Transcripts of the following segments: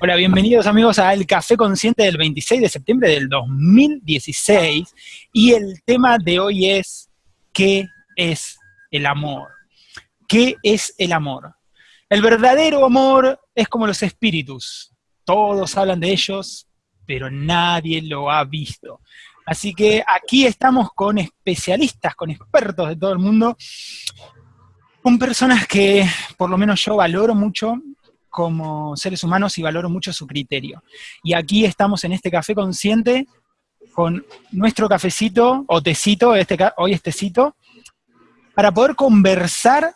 Hola, bienvenidos amigos a El Café Consciente del 26 de septiembre del 2016 y el tema de hoy es ¿qué es el amor? ¿Qué es el amor? El verdadero amor es como los espíritus. Todos hablan de ellos, pero nadie lo ha visto. Así que aquí estamos con especialistas, con expertos de todo el mundo, con personas que por lo menos yo valoro mucho como seres humanos y valoro mucho su criterio. Y aquí estamos en este café consciente con nuestro cafecito o tecito, este, hoy es tecito, para poder conversar,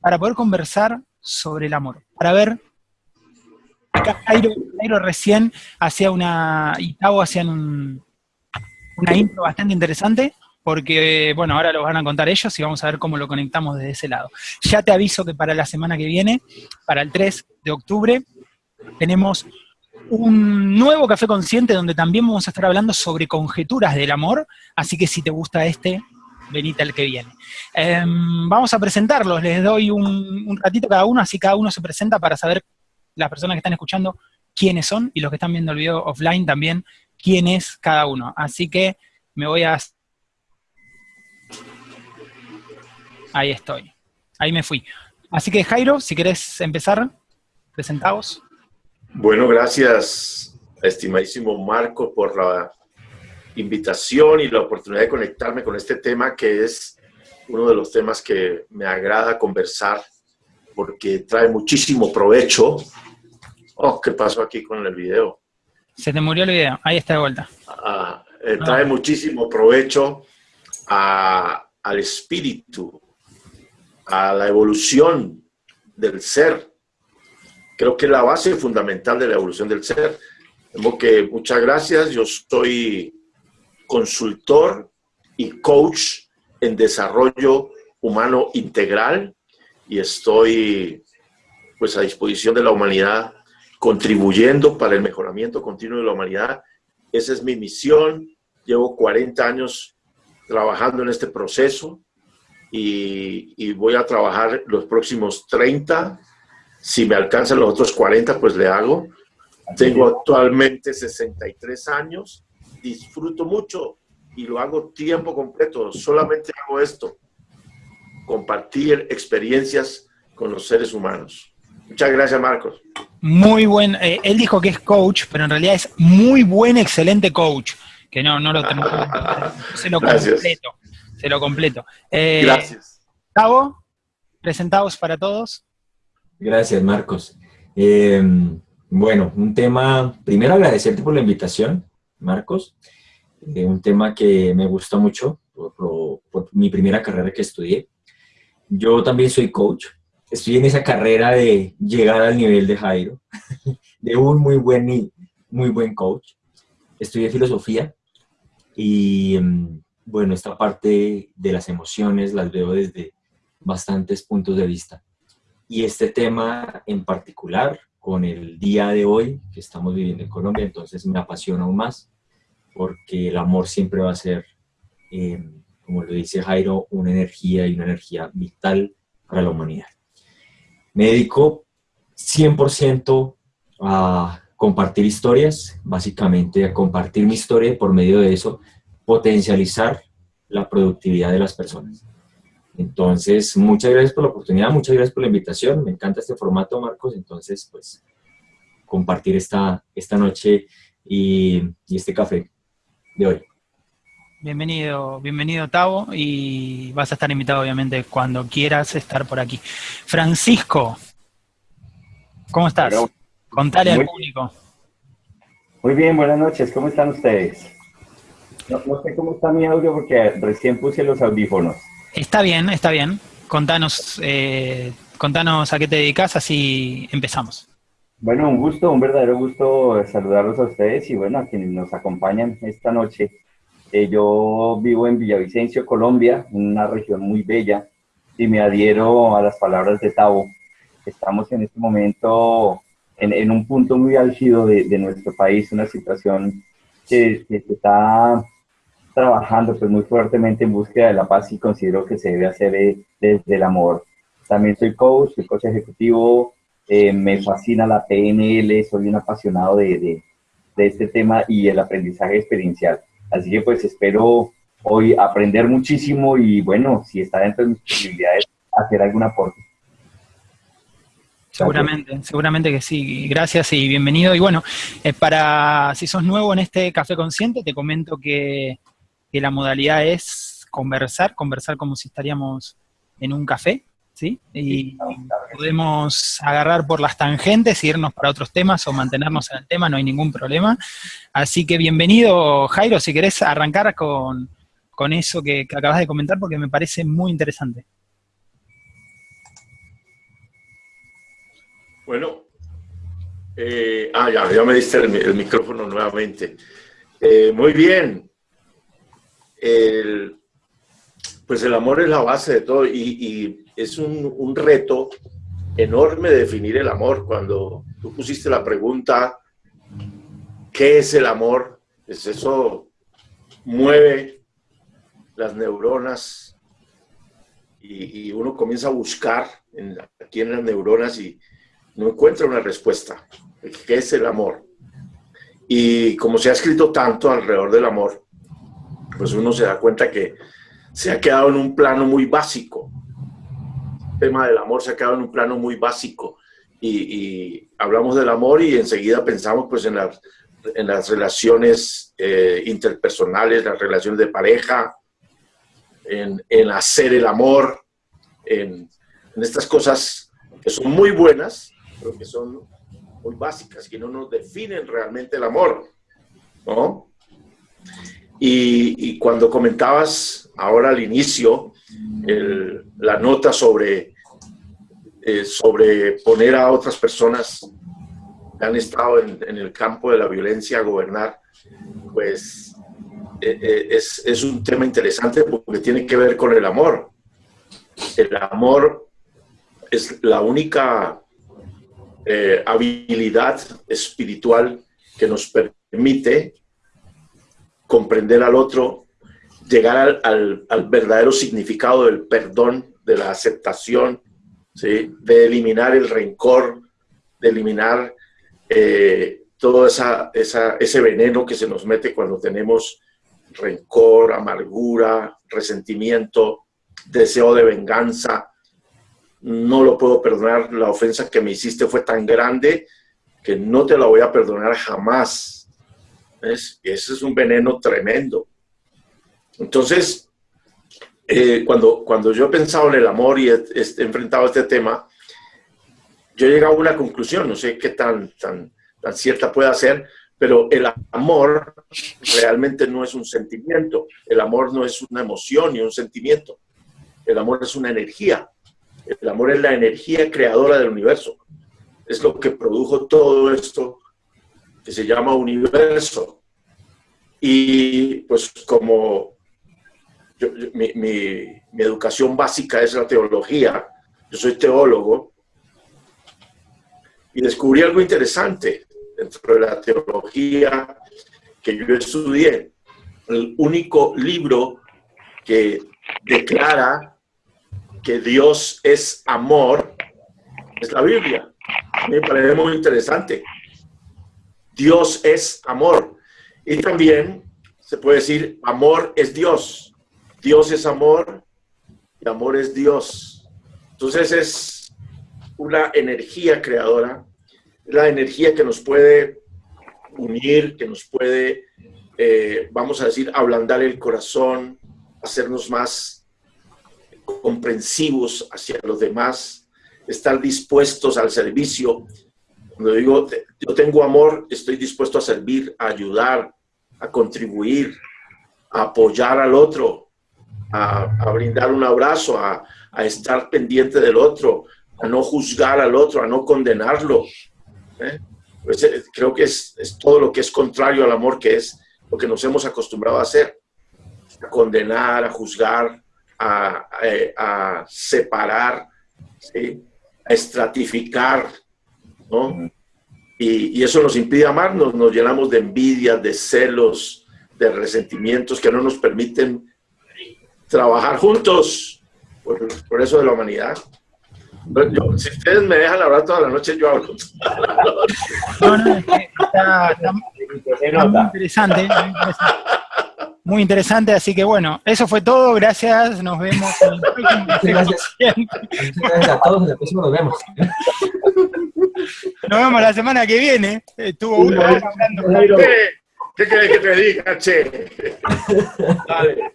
para poder conversar sobre el amor, para ver, acá Jairo, recién hacía una, y Tavo hacían una intro bastante interesante, porque, bueno, ahora lo van a contar ellos y vamos a ver cómo lo conectamos desde ese lado. Ya te aviso que para la semana que viene, para el 3 de octubre, tenemos un nuevo Café Consciente donde también vamos a estar hablando sobre conjeturas del amor, así que si te gusta este, venite al que viene. Em, vamos a presentarlos, les doy un, un ratito cada uno, así cada uno se presenta para saber las personas que están escuchando quiénes son y los que están viendo el video offline también, quién es cada uno. Así que me voy a Ahí estoy. Ahí me fui. Así que Jairo, si querés empezar, presentaos. Bueno, gracias, estimadísimo Marco, por la invitación y la oportunidad de conectarme con este tema que es uno de los temas que me agrada conversar porque trae muchísimo provecho. Oh, ¿qué pasó aquí con el video? Se te murió el video, ahí está de vuelta. Ah, eh, trae muchísimo provecho al espíritu, a la evolución del ser. Creo que es la base fundamental de la evolución del ser. Tengo que, muchas gracias, yo soy consultor y coach en desarrollo humano integral y estoy pues a disposición de la humanidad contribuyendo para el mejoramiento continuo de la humanidad. Esa es mi misión. Llevo 40 años trabajando en este proceso y, voy a trabajar los próximos 30. Si me alcanzan los otros 40, pues le hago. Tengo actualmente 63 años, disfruto mucho y lo hago tiempo completo. Solamente hago esto, compartir experiencias con los seres humanos. Muchas gracias, Marcos. Muy buen, eh, él dijo que es coach, pero en realidad es muy buen, excelente coach, que no, no lo tengo. se lo completo se lo completo. Eh, Gracias. Gabo, presentados para todos. Gracias, Marcos. Eh, bueno, un tema, primero agradecerte por la invitación, Marcos. Eh, un tema que me gusta mucho por, mi primera carrera que estudié. Yo también soy coach. Estoy en esa carrera de llegar al nivel de Jairo, de un muy buen, muy buen coach. Estudié filosofía y mm, bueno, esta parte de las emociones las veo desde bastantes puntos de vista. Y este tema en particular, con el día de hoy que estamos viviendo en Colombia, entonces me apasiona aún más, porque el amor siempre va a ser, em, como lo dice Jairo, una energía y una energía vital para la humanidad. Me dedico 100% a compartir historias, básicamente a compartir mi historia por medio de eso potencializar la productividad de las personas. Entonces, muchas gracias por la oportunidad, muchas gracias por la invitación. Me encanta este formato, Marcos. Entonces, pues, compartir esta, esta noche y, este café de hoy. Bienvenido, bienvenido Tavo, y vas a estar invitado obviamente cuando quieras estar por aquí. Francisco, ¿cómo estás? Contale al público. Muy bien, buenas noches, ¿cómo están ustedes? No, sé cómo está mi audio porque recién puse los audífonos. Está bien, está bien. Contanos, eh, contanos a qué te dedicas, así empezamos. Bueno, un gusto, un verdadero gusto saludarlos a ustedes y bueno, a quienes nos acompañan esta noche. Eh, yo vivo en Villavicencio, Colombia, una región muy bella, y me adhiero a las palabras de Tavo. Estamos en este momento en, un punto muy álgido de, nuestro país, una situación que, que está trabajando pues muy fuertemente en búsqueda de la paz y considero que se debe hacer eh, desde el amor. También soy coach, soy coach ejecutivo, eh, me fascina la PNL, soy un apasionado de, de, de, este tema y el aprendizaje experiencial. Así que pues espero hoy aprender muchísimo y bueno, si está dentro de mis posibilidades, hacer algún aporte. Seguramente, seguramente que sí. Gracias y bienvenido. Y bueno, eh, para si sos nuevo en este Café Consciente, te comento que, que la modalidad es conversar, conversar como si estaríamos en un café, ¿sí? Y podemos agarrar por las tangentes, irnos para otros temas o mantenernos en el tema, no hay ningún problema. Así que bienvenido, Jairo, si querés arrancar con, eso que, acabas de comentar, porque me parece muy interesante. Bueno, eh, ah, ya, ya me diste el, micrófono nuevamente. Eh, muy bien. Pues el amor es la base de todo y es un, reto enorme definir el amor. Cuando tú pusiste la pregunta, ¿qué es el amor? Pues eso mueve las neuronas y, uno comienza a buscar aquí en las neuronas y no encuentra una respuesta. ¿Qué es el amor? Y como se ha escrito tanto alrededor del amor, pues uno se da cuenta que se ha quedado en un plano muy básico tema del amor se ha quedado en un plano muy básico y, hablamos del amor y enseguida pensamos pues en, las, en las relaciones eh, interpersonales, las relaciones de pareja, en, en hacer el amor, en, en, estas cosas que son muy buenas, pero que son muy básicas, que no nos definen realmente el amor, ¿no? Y, cuando comentabas ahora al inicio la nota sobre, eh, sobre poner a otras personas que han estado en, el campo de la violencia a gobernar, pues eh, eh, es, un tema interesante porque tiene que ver con el amor. El amor es la única habilidad espiritual que nos permite comprender al otro llegar al, verdadero significado del perdón, de la aceptación, ¿sí? de eliminar el rencor, de eliminar eh, todo esa, ese veneno que se nos mete cuando tenemos rencor, amargura, resentimiento, deseo de venganza. No lo puedo perdonar, la ofensa que me hiciste fue tan grande que no te la voy a perdonar jamás. Ese es un veneno tremendo. Entonces, eh, cuando, cuando yo he pensado en el amor y he, enfrentado este tema, yo he llegado a una conclusión, no sé qué tan, tan, tan cierta pueda ser, pero el amor realmente no es un sentimiento, el amor no es una emoción ni un sentimiento, el amor es una energía, el amor es la energía creadora del universo, es lo que produjo todo esto se llama universo. Y pues como mi, educación básica es la teología, yo soy teólogo, y descubrí algo interesante dentro de la teología que yo estudié. El único libro que declara que Dios es amor es la Biblia. Me parece muy interesante. Dios es amor. Y también se puede decir, amor es Dios. Dios es amor y amor es Dios. Entonces es una energía creadora, la energía que nos puede unir, que nos puede, eh, vamos a decir, ablandar el corazón, hacernos más comprensivos hacia los demás, estar dispuestos al servicio. Cuando digo, yo tengo amor, estoy dispuesto a servir, a ayudar, a contribuir, a apoyar al otro, a, brindar un abrazo, a, estar pendiente del otro, a no juzgar al otro, a no condenarlo. ¿eh? Pues, eh, creo que es, todo lo que es contrario al amor, que es lo que nos hemos acostumbrado a hacer, a condenar, a juzgar, a, eh, separar, a estratificar, Y, eso nos impide amarnos, nos llenamos de envidia, de celos, de resentimientos que no nos permiten trabajar juntos por, eso de la humanidad. si ustedes me dejan hablar toda la noche, yo hablo. no, no, está, muy interesante. Muy interesante, así que bueno, eso fue todo, gracias, nos vemos en el próximo. Gracias. gracias a todos, en el próximo nos vemos. Nos vemos la semana que viene. Estuvo uno hablando. ¿Qué, ¿Qué querés que te diga, che? Dale.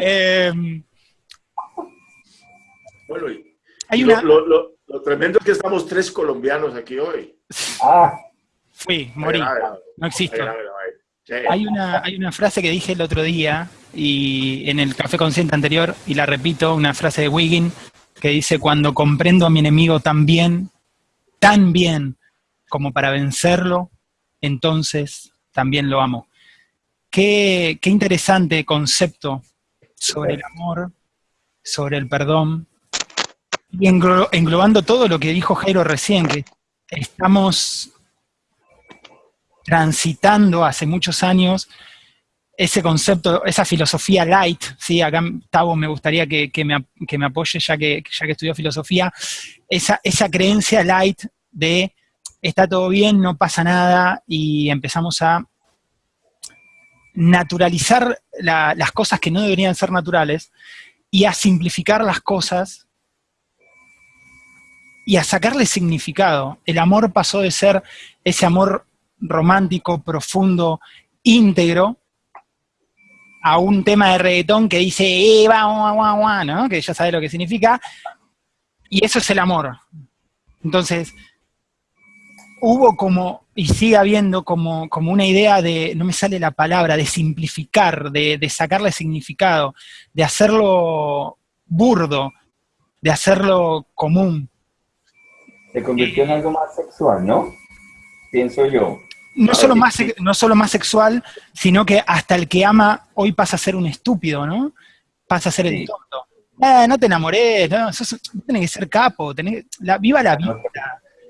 Eh, bueno, y hay lo, una... lo, lo, lo tremendo es que estamos tres colombianos aquí hoy. Ah, Fui, morí, A ver, a ver, no existo. Sí. Hay una, hay una frase que dije el otro día y en el café consciente anterior, y la repito, una frase de Wiggin que dice, cuando comprendo a mi enemigo tan bien, tan bien como para vencerlo, entonces también lo amo. Qué, qué interesante concepto sobre el amor, sobre el perdón, y englo- englobando todo lo que dijo Jairo recién, que estamos transitando hace muchos años ese concepto, esa filosofía light, ¿sí? acá Tavo me gustaría que, me, que me apoye ya que, ya que estudió filosofía, esa, esa creencia light de está todo bien, no pasa nada, y empezamos a naturalizar la- las cosas que no deberían ser naturales y a simplificar las cosas y a sacarle significado. El amor pasó de ser ese amor romántico, profundo, íntegro, a un tema de reggaetón que dice, eh, va, guau, guau", ¿no? Que ya sabe lo que significa, y eso es el amor. Entonces, hubo como, y sigue habiendo como, como una idea de, no me sale la palabra, de simplificar, de, de sacarle significado, de hacerlo burdo, de hacerlo común. se convirtió en algo más sexual, ¿no? Pienso yo. No solo, más, no solo más sexual, sino que hasta el que ama hoy pasa a ser un estúpido, ¿no? Pasa a ser el tonto. Eh, no te enamores, no, sos- vos tenés que ser capo, tenés, la, viva la vida.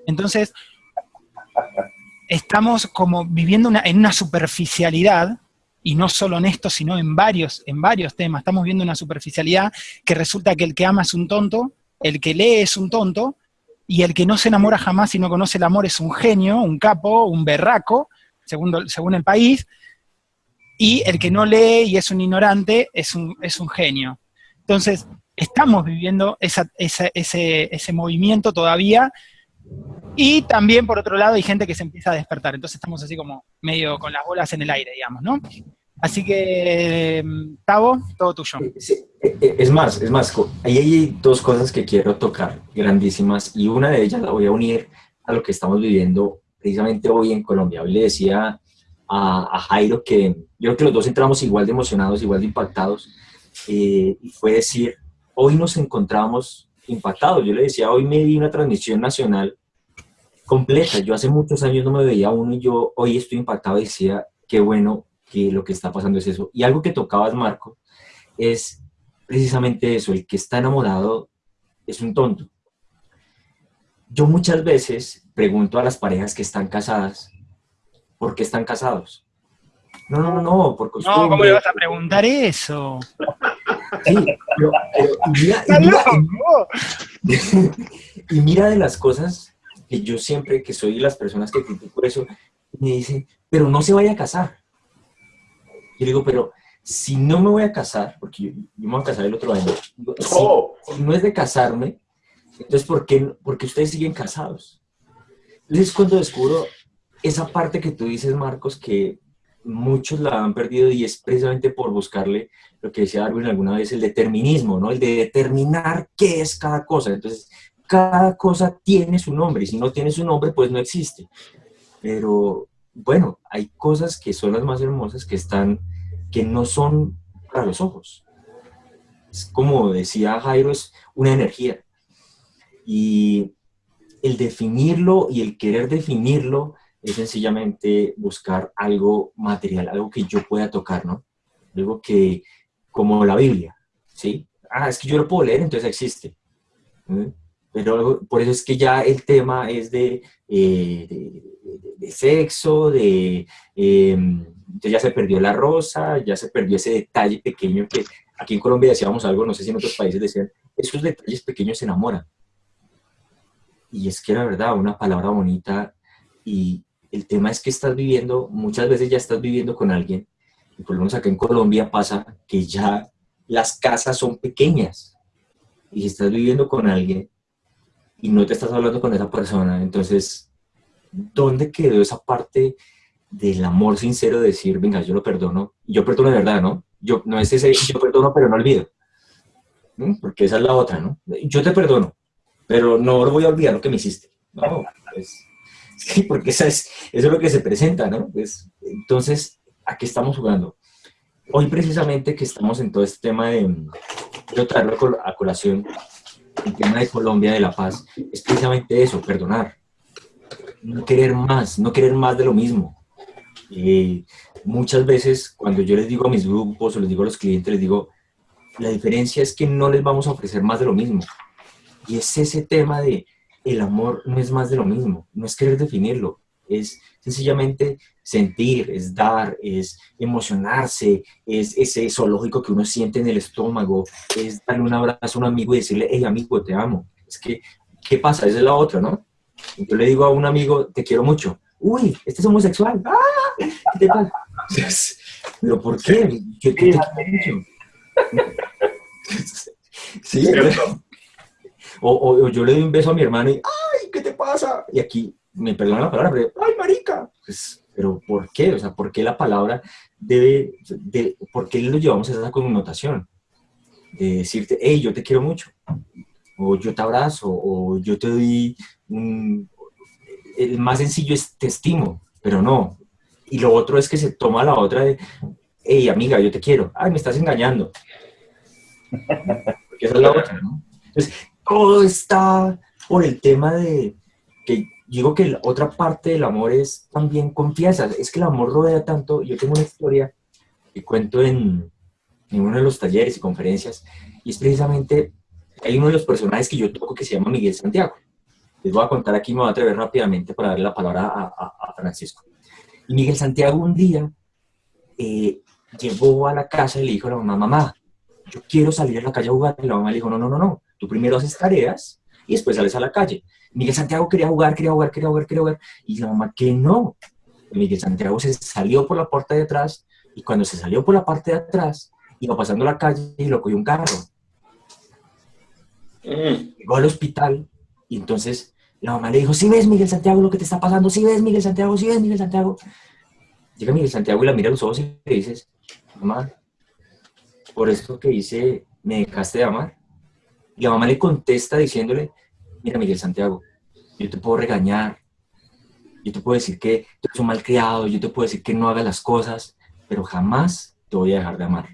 Entonces, estamos como viviendo una- en una superficialidad, y no solo en esto, sino en varios, en varios temas, estamos viendo una superficialidad que resulta que el que ama es un tonto, el que lee es un tonto, y el que no se enamora jamás y no conoce el amor es un genio, un capo, un berraco, según, según el país, y el que no lee y es un ignorante es un, es un genio. Entonces, estamos viviendo esa- esa- ese, ese movimiento todavía, y también, por otro lado, hay gente que se empieza a despertar, entonces estamos así como medio con las bolas en el aire, digamos, ¿no? Así que, Tavo, todo tuyo. Sí, eh, eh, es más, es más, ahí hay dos cosas que quiero tocar, grandísimas, y una de ellas la voy a unir a lo que estamos viviendo precisamente hoy en Colombia. Hoy le decía a, a Jairo que yo creo que los dos entramos igual de emocionados, igual de impactados, eh, y fue decir, hoy nos encontramos impactados. Yo le decía, hoy me di una transmisión nacional completa. Yo hace muchos años no me veía uno y yo hoy estoy impactado y decía, qué bueno que lo que está pasando es eso. Y algo que tocabas, Marco, es precisamente eso, el que está enamorado es un tonto. Yo muchas veces pregunto a las parejas que están casadas, ¿por qué están casados? No, no, no, no, por costumbre. No, ¿cómo le vas a preguntar eso? Sí, pero- pero- y mira- y ¡Estás mira- loco! y mira de las cosas que yo siempre, que soy las personas que critico eso, me dicen, pero no se vaya a casar. Yo digo, pero si no me voy a casar, porque yo, yo me voy a casar el otro año, digo, Oh, si no es de casarme, entonces ¿por qué, no- por qué ustedes siguen casados? Entonces es cuando descubro esa parte que tú dices, Marcos, que muchos la han perdido y es precisamente por buscarle lo que decía Darwin alguna vez, el determinismo, ¿no? El de determinar qué es cada cosa. Entonces, cada cosa tiene su nombre y si no tiene su nombre, pues no existe. Pero bueno, hay cosas que son las más hermosas que están, que no son para los ojos. Es como decía Jairo, es una energía. Y el definirlo y el querer definirlo es sencillamente buscar algo material, algo que yo pueda tocar, ¿no? Algo que, como la Biblia, ¿sí? Ah, es que yo lo puedo leer, entonces existe. ¿Mm? Pero por eso es que ya el tema es de, eh, de, de- de sexo, de... eh, ya se perdió la rosa, ya se perdió ese detalle pequeño que aquí en Colombia decíamos algo, no sé si en otros países decían, esos detalles pequeños se enamoran. y es que la verdad, una palabra bonita y el tema es que estás viviendo, muchas veces ya estás viviendo con alguien, y por lo menos acá en Colombia pasa que ya las casas son pequeñas, y si estás viviendo con alguien y no te estás hablando con esa persona, entonces, ¿dónde quedó esa parte del amor sincero de decir, venga, yo lo perdono, yo perdono de verdad, ¿no? Yo, no es ese, yo perdono pero no olvido, porque esa es la otra, ¿no? Yo te perdono, pero no voy a olvidar lo que me hiciste, ¿no? Pues, Sí, porque eso es, eso es lo que se presenta, ¿no? Pues, entonces, ¿a qué estamos jugando? Hoy precisamente que estamos en todo este tema de, quiero traerlo a colación, el tema de Colombia, de la paz, es precisamente eso, perdonar. No querer más, no querer más de lo mismo. Eh, muchas veces cuando yo les digo a mis grupos o les digo a los clientes, les digo, la diferencia es que no les vamos a ofrecer más de lo mismo. Y es ese tema de el amor no es más de lo mismo, no es querer definirlo, es sencillamente sentir, es dar, es emocionarse, es ese zoológico que uno siente en el estómago, es darle un abrazo a un amigo y decirle, hey amigo, te amo. Es que, ¿qué pasa? Esa es la otra, ¿no? Yo le digo a un amigo, te quiero mucho. Uy, este es homosexual. ¡Ah! ¿Qué te pasa? ¿Pero por qué? ¿Qué, qué te mucho? sí, o, yo le doy un beso a mi hermano y, ¡ay, qué te pasa! Y aquí, me perdona la palabra, pero, ¡ay, marica! Pues, pero ¿por qué? O sea, ¿por qué la palabra debe, de, por qué lo llevamos a esa connotación? De decirte, hey, yo te quiero mucho, o yo te abrazo, o yo te doy un... El más sencillo es te estimo, pero no. Y lo otro es que se toma la otra de, hey, amiga, yo te quiero. Ay, me estás engañando. Porque esa es la otra, ¿no? Entonces, todo está por el tema de que digo que la otra parte del amor es también confianza. Es que el amor rodea tanto. Yo tengo una historia que cuento en, en uno de los talleres y conferencias y es precisamente, hay uno de los personajes que yo toco que se llama Miguel Santiago. Les voy a contar aquí, me voy a atrever rápidamente para darle la palabra a, Francisco. Y Miguel Santiago un día eh, llegó a la casa y le dijo a la mamá, mamá, yo quiero salir a la calle a jugar. Y la mamá le dijo, no, no, no, no, Tú primero haces tareas y después sales a la calle. Miguel Santiago quería jugar, quería jugar, quería jugar, quería jugar. Y la mamá que no. Miguel Santiago se salió por la puerta de atrás y cuando se salió por la parte de atrás, iba pasando la calle y lo cogió un carro. Mm. Llegó al hospital y entonces la mamá le dijo, si ves Miguel Santiago lo que te está pasando, si ves Miguel Santiago, si ves Miguel Santiago. Llega Miguel Santiago y la mira a los ojos y le dices, mamá, por esto que hice, me dejaste de amar. Y la mamá le contesta diciéndole, mira Miguel Santiago, yo te puedo regañar, yo te puedo decir que tú eres un mal criado, yo te puedo decir que no hagas las cosas, pero jamás te voy a dejar de amar.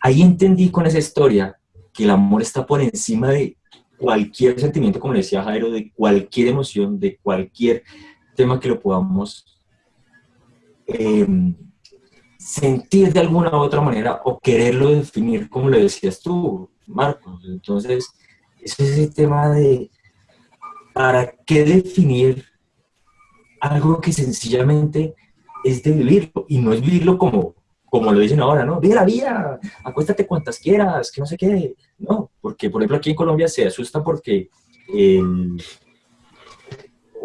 Ahí entendí con esa historia que el amor está por encima de cualquier sentimiento, como decía Jairo, de cualquier emoción, de cualquier tema que lo podamos em, sentir de alguna u otra manera o quererlo definir, como lo decías tú, Marcos. Entonces, es el tema de ¿para qué definir algo que sencillamente es de vivirlo? Y no es vivirlo como, como lo dicen ahora, ¿no? Vive la vida, acuéstate cuantas quieras, que no sé qué. No, porque por ejemplo aquí en Colombia se asusta porque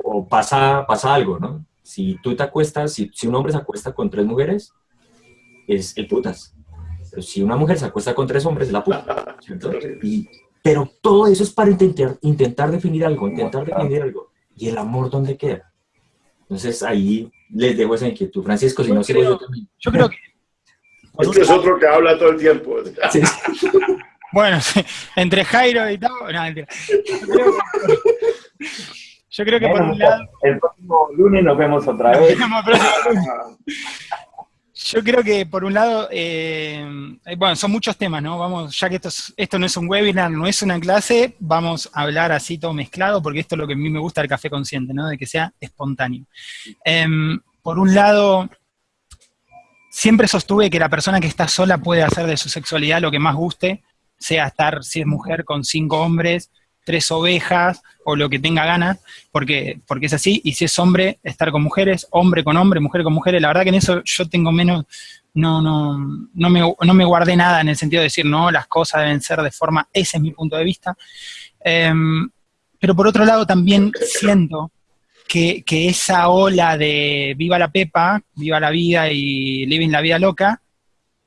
o pasa, pasa algo, ¿no? Si tú te acuestas, si, si un hombre se acuesta con tres mujeres, es el putas. Pero si una mujer se acuesta con tres hombres, es la puta. Pero todo eso es para intentar, intentar definir algo, intentar definir algo. ¿Y el amor dónde queda? Entonces ahí les dejo esa inquietud. Francisco, si no sigo yo también. Yo creo que... Este es otro que habla todo el tiempo. Bueno, entre Jairo y todo, no, Yo creo que, por un lado... El próximo lunes nos vemos otra vez. Yo creo que por un lado, eh, eh, bueno, son muchos temas, ¿no? Vamos, ya que esto, esto no es un webinar, no es una clase, vamos a hablar así todo mezclado, porque esto es lo que a mí me gusta del café consciente, ¿no? De que sea espontáneo. Em, por un lado, siempre sostuve que la persona que está sola puede hacer de su sexualidad lo que más guste, sea estar, si es mujer, con cinco hombres, tres ovejas o lo que tenga ganas, porque, porque es así, y si es hombre, estar con mujeres, hombre con hombre, mujer con mujeres, la verdad que en eso yo tengo menos, no, no, no, me, no me guardé nada en el sentido de decir, no, las cosas deben ser de forma, ese es mi punto de vista. Em, pero por otro lado también siento que, que, esa ola de viva la pepa, viva la vida y living la vida loca,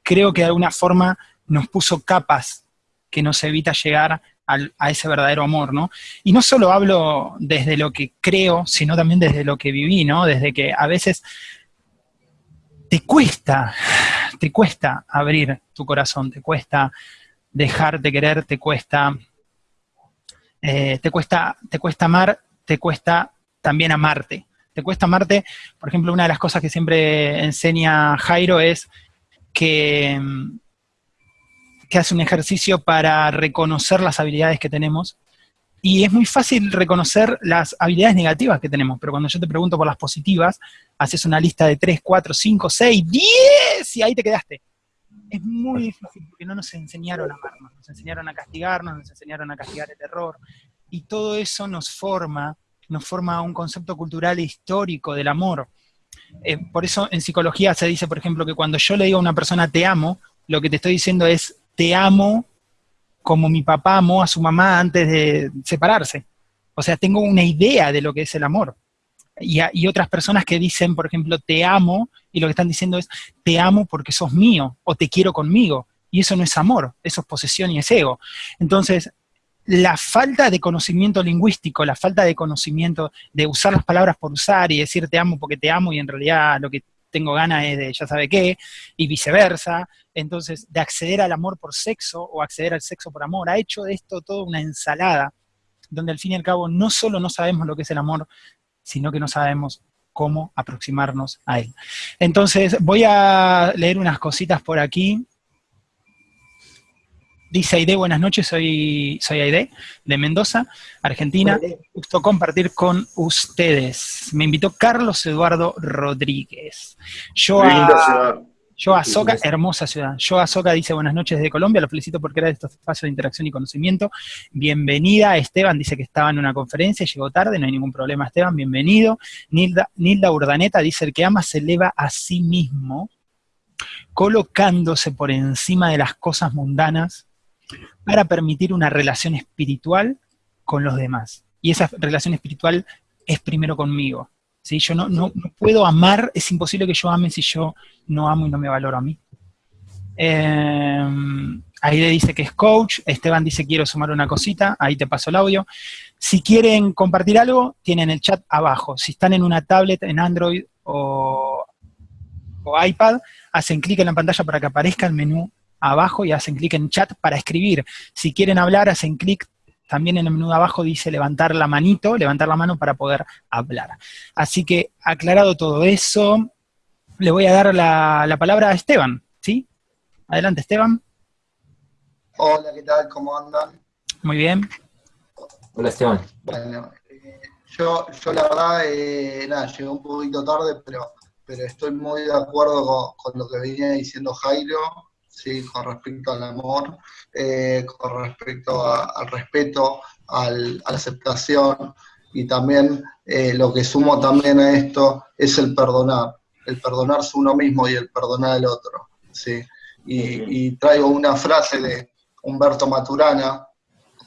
creo que de alguna forma nos puso capas que nos evita llegar a ese verdadero amor, ¿no? Y no solo hablo desde lo que creo, sino también desde lo que viví, ¿no? Desde que a veces te cuesta, te cuesta abrir tu corazón, te cuesta dejarte querer, te cuesta, eh, te cuesta, te cuesta amar, te cuesta también amarte. Te cuesta amarte, por ejemplo, una de las cosas que siempre enseña Jairo es que, que hace un ejercicio para reconocer las habilidades que tenemos. Y es muy fácil reconocer las habilidades negativas que tenemos, pero cuando yo te pregunto por las positivas, haces una lista de 3, 4, 5, 6, 10 y ahí te quedaste. Es muy difícil porque no nos enseñaron a amarnos, nos enseñaron a castigarnos, nos enseñaron a castigar el error. Y todo eso nos forma, nos forma un concepto cultural e histórico del amor. Eh, por eso en psicología se dice, por ejemplo, que cuando yo le digo a una persona te amo, lo que te estoy diciendo es te amo como mi papá amó a su mamá antes de separarse. O sea, tengo una idea de lo que es el amor. Y, otras personas que dicen, por ejemplo, te amo, y lo que están diciendo es, te amo porque sos mío, o te quiero conmigo. Y eso no es amor, eso es posesión y es ego. Entonces, la falta de conocimiento lingüístico, la falta de conocimiento de usar las palabras por usar y decir te amo porque te amo y en realidad lo que tengo ganas de ya sabe qué, y viceversa, entonces de acceder al amor por sexo o acceder al sexo por amor, ha hecho de esto toda una ensalada, donde al fin y al cabo no solo no sabemos lo que es el amor, sino que no sabemos cómo aproximarnos a él. Entonces voy a leer unas cositas por aquí, Dice Aide, buenas noches, soy, soy Aide, de Mendoza, Argentina. Gusto compartir con ustedes. Me invitó Carlos Eduardo Rodríguez. Yo a, yo a Soca, hermosa ciudad. Yo a Soca dice buenas noches desde Colombia, lo felicito por crear estos espacios de interacción y conocimiento. Bienvenida, Esteban dice que estaba en una conferencia, llegó tarde, no hay ningún problema Esteban, bienvenido. Nilda, Nilda Urdaneta dice, el que ama se eleva a sí mismo, colocándose por encima de las cosas mundanas para permitir una relación espiritual con los demás. Y esa relación espiritual es primero conmigo. ¿sí? Yo no, no, puedo amar, es imposible que yo ame si yo no amo y no me valoro a mí. Eh, Aide dice que es coach, Esteban dice quiero sumar una cosita, ahí te paso el audio. Si quieren compartir algo, tienen el chat abajo. Si están en una tablet, en Android o, o iPad, hacen clic en la pantalla para que aparezca el menú abajo y hacen clic en chat para escribir. Si quieren hablar, hacen clic también en el menú de abajo dice levantar la manito, levantar la mano para poder hablar. Así que aclarado todo eso, le voy a dar la, palabra a Esteban, ¿sí? Adelante, Esteban. Hola, ¿qué tal? ¿Cómo andan? Muy bien. Hola, Esteban. Bueno, eh, yo, yo la verdad, eh, nada, llegué un poquito tarde, pero, pero estoy muy de acuerdo con, con lo que venía diciendo Jairo. ¿Sí? con respecto al amor, eh, con respecto al respeto, a la aceptación, y también eh, lo que sumo también a esto es el perdonar, el perdonarse uno mismo y el perdonar al otro. ¿sí? Y, traigo una frase de Humberto Maturana,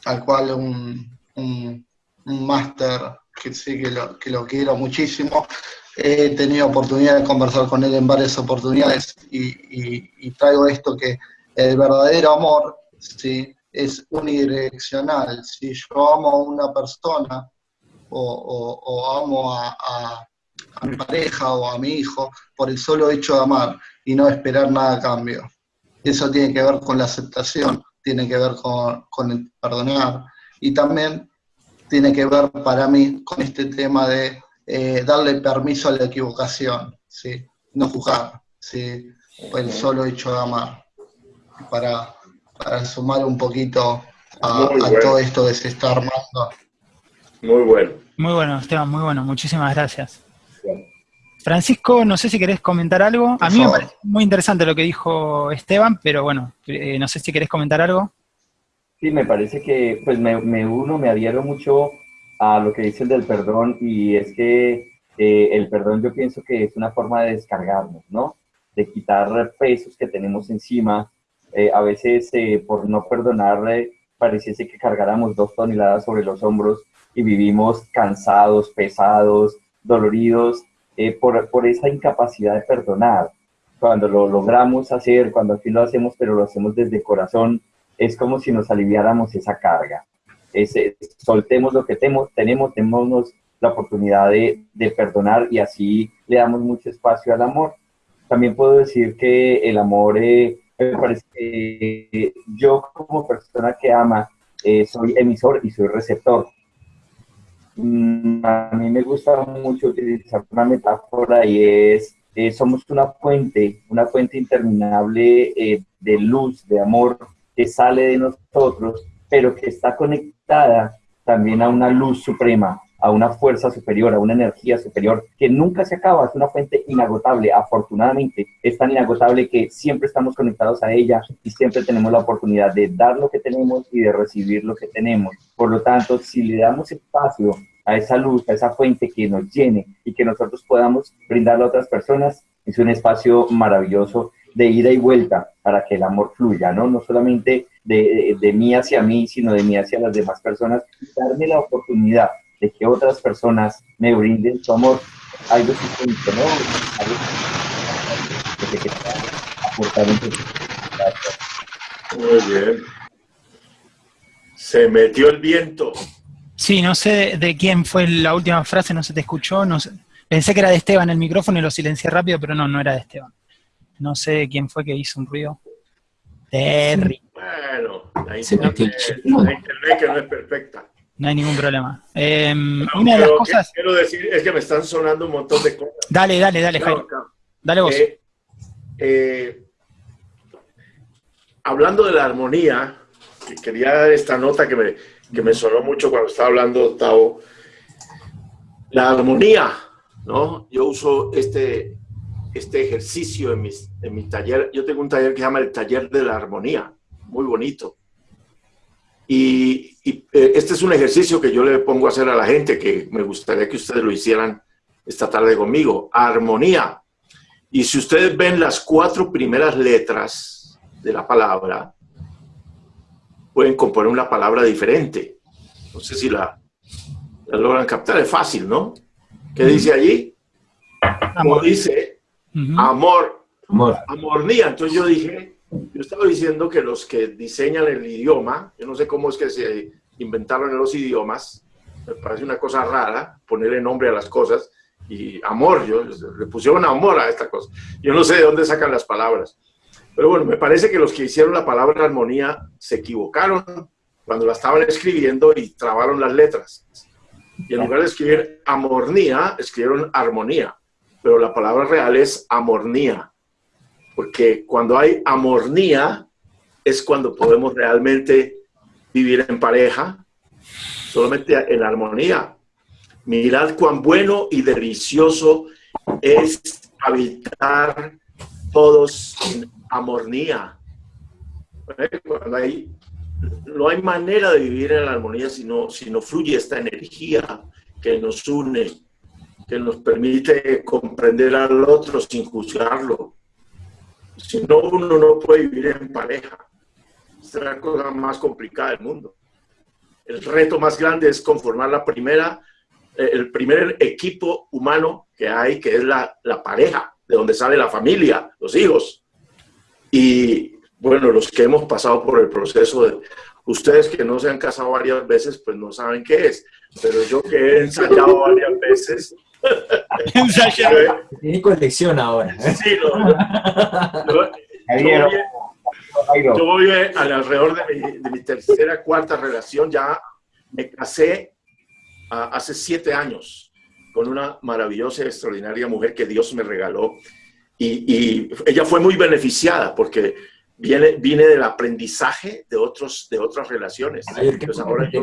al cual un, un, máster que sí que lo, que lo quiero muchísimo, he tenido oportunidad de conversar con él en varias oportunidades y, traigo esto que el verdadero amor ¿sí? es unidireccional. Si yo amo a una persona o, amo a, mi pareja o a mi hijo por el solo hecho de amar y no esperar nada a cambio. Eso tiene que ver con la aceptación, tiene que ver con, con el perdonar y también tiene que ver para mí con este tema de eh, darle permiso a la equivocación, ¿sí? no juzgar, ¿sí? el solo hecho de amar, para, sumar un poquito a, todo esto que se está armando. Muy bueno. Muy bueno, Esteban, muy bueno, muchísimas gracias. Francisco, no sé si querés comentar algo. A mí me parece muy interesante lo que dijo Esteban, pero bueno, eh, no sé si querés comentar algo. Sí, me parece que pues me, me uno, me adhiero mucho a lo que dice el del perdón y es que eh, el perdón yo pienso que es una forma de descargarnos, ¿no? De quitar pesos que tenemos encima. Eh, a veces eh, por no perdonar pareciese que cargáramos dos toneladas sobre los hombros y vivimos cansados, pesados, doloridos por, por esa incapacidad de perdonar. Cuando lo logramos hacer, cuando aquí lo hacemos, pero lo hacemos desde corazón, es como si nos aliviáramos esa carga. Soltemos lo que tenemos, tenemos, tenemos la oportunidad de, perdonar y así le damos mucho espacio al amor. También puedo decir que el amor, eh, me parece que yo como persona que ama, eh, soy emisor y soy receptor. Mm, a mí me gusta mucho utilizar una metáfora y es, eh, somos una fuente, una fuente interminable eh, de luz, de amor que sale de nosotros, pero que está conectada también a una luz suprema, a una fuerza superior, a una energía superior que nunca se acaba, es una fuente inagotable, afortunadamente es tan inagotable que siempre estamos conectados a ella y siempre tenemos la oportunidad de dar lo que tenemos y de recibir lo que tenemos. Por lo tanto, si le damos espacio a esa luz, a esa fuente que nos llene y que nosotros podamos brindarle a otras personas, es un espacio maravilloso de ida y vuelta para que el amor fluya, ¿no? No solamente de, de, mí hacia mí, sino de mí hacia las demás personas, darme la oportunidad de que otras personas me brinden su amor, algo distinto, ¿no? Algo que, que, aportar Muy bien. Se metió el viento. Sí, no sé de quién fue la última frase, no se te escuchó. No sé. Pensé que era de Esteban el micrófono y lo silencié rápido, pero no, no era de Esteban. No sé quién fue que hizo un ruido. Terry. Bueno, la internet, la internet que no es perfecta. No hay ningún problema. Eh, No, una de las cosas... Quiero decir, es que me están sonando un montón de cosas. Dale, dale, dale, Jairo. Dale vos. Eh, eh, hablando de la armonía, que quería dar esta nota que me, que me sonó mucho cuando estaba hablando Octavo. La armonía, ¿no? Yo uso este, este ejercicio en, mis, en mi taller. Yo tengo un taller que se llama el taller de la armonía, muy bonito. Y, y, eh, este es un ejercicio que yo le pongo a hacer a la gente, que me gustaría que ustedes lo hicieran esta tarde conmigo. Armonía. Y si ustedes ven las cuatro primeras letras de la palabra, pueden componer una palabra diferente. No sé si la, la logran captar, es fácil, ¿no? ¿Qué dice allí? Como Amor. dice, Ujú. amor, Amor. amornía. Entonces yo dije, yo estaba diciendo que los que diseñan el idioma, yo no sé cómo es que se inventaron los idiomas, me parece una cosa rara ponerle nombre a las cosas, y amor, yo, le pusieron amor a esta cosa. Yo no sé de dónde sacan las palabras. Pero bueno, me parece que los que hicieron la palabra armonía se equivocaron cuando la estaban escribiendo y trabaron las letras. Y en lugar de escribir amornía, escribieron armonía. Pero la palabra real es amornía. Porque cuando hay amornía es cuando podemos realmente vivir en pareja, solamente en armonía. Mirad cuán bueno y delicioso es habitar todos en amornía. ¿Eh? Cuando hay, no hay manera de vivir en la armonía si si no fluye esta energía que nos une, que nos permite comprender al otro sin juzgarlo. Si no, uno no puede vivir en pareja. Es la cosa más complicada del mundo. El reto más grande es conformar la primera, eh, el primer equipo humano que hay, que es la, la pareja, de donde sale la familia, los hijos. Y bueno, los que hemos pasado por el proceso de ustedes que no se han casado varias veces, pues no saben qué es. Pero yo que he ensayado varias veces. Tiene colección ahora. sí, lo- lo- yo voy- yo voy eh, alrededor de mi, de mi tercera, cuarta relación. Ya me casé hace siete años con una maravillosa y extraordinaria mujer que Dios me regaló. Y, y ella fue muy beneficiada porque viene, vine del aprendizaje de, otros, de otras relaciones. Ay, ¿qué Entonces ahora yo-?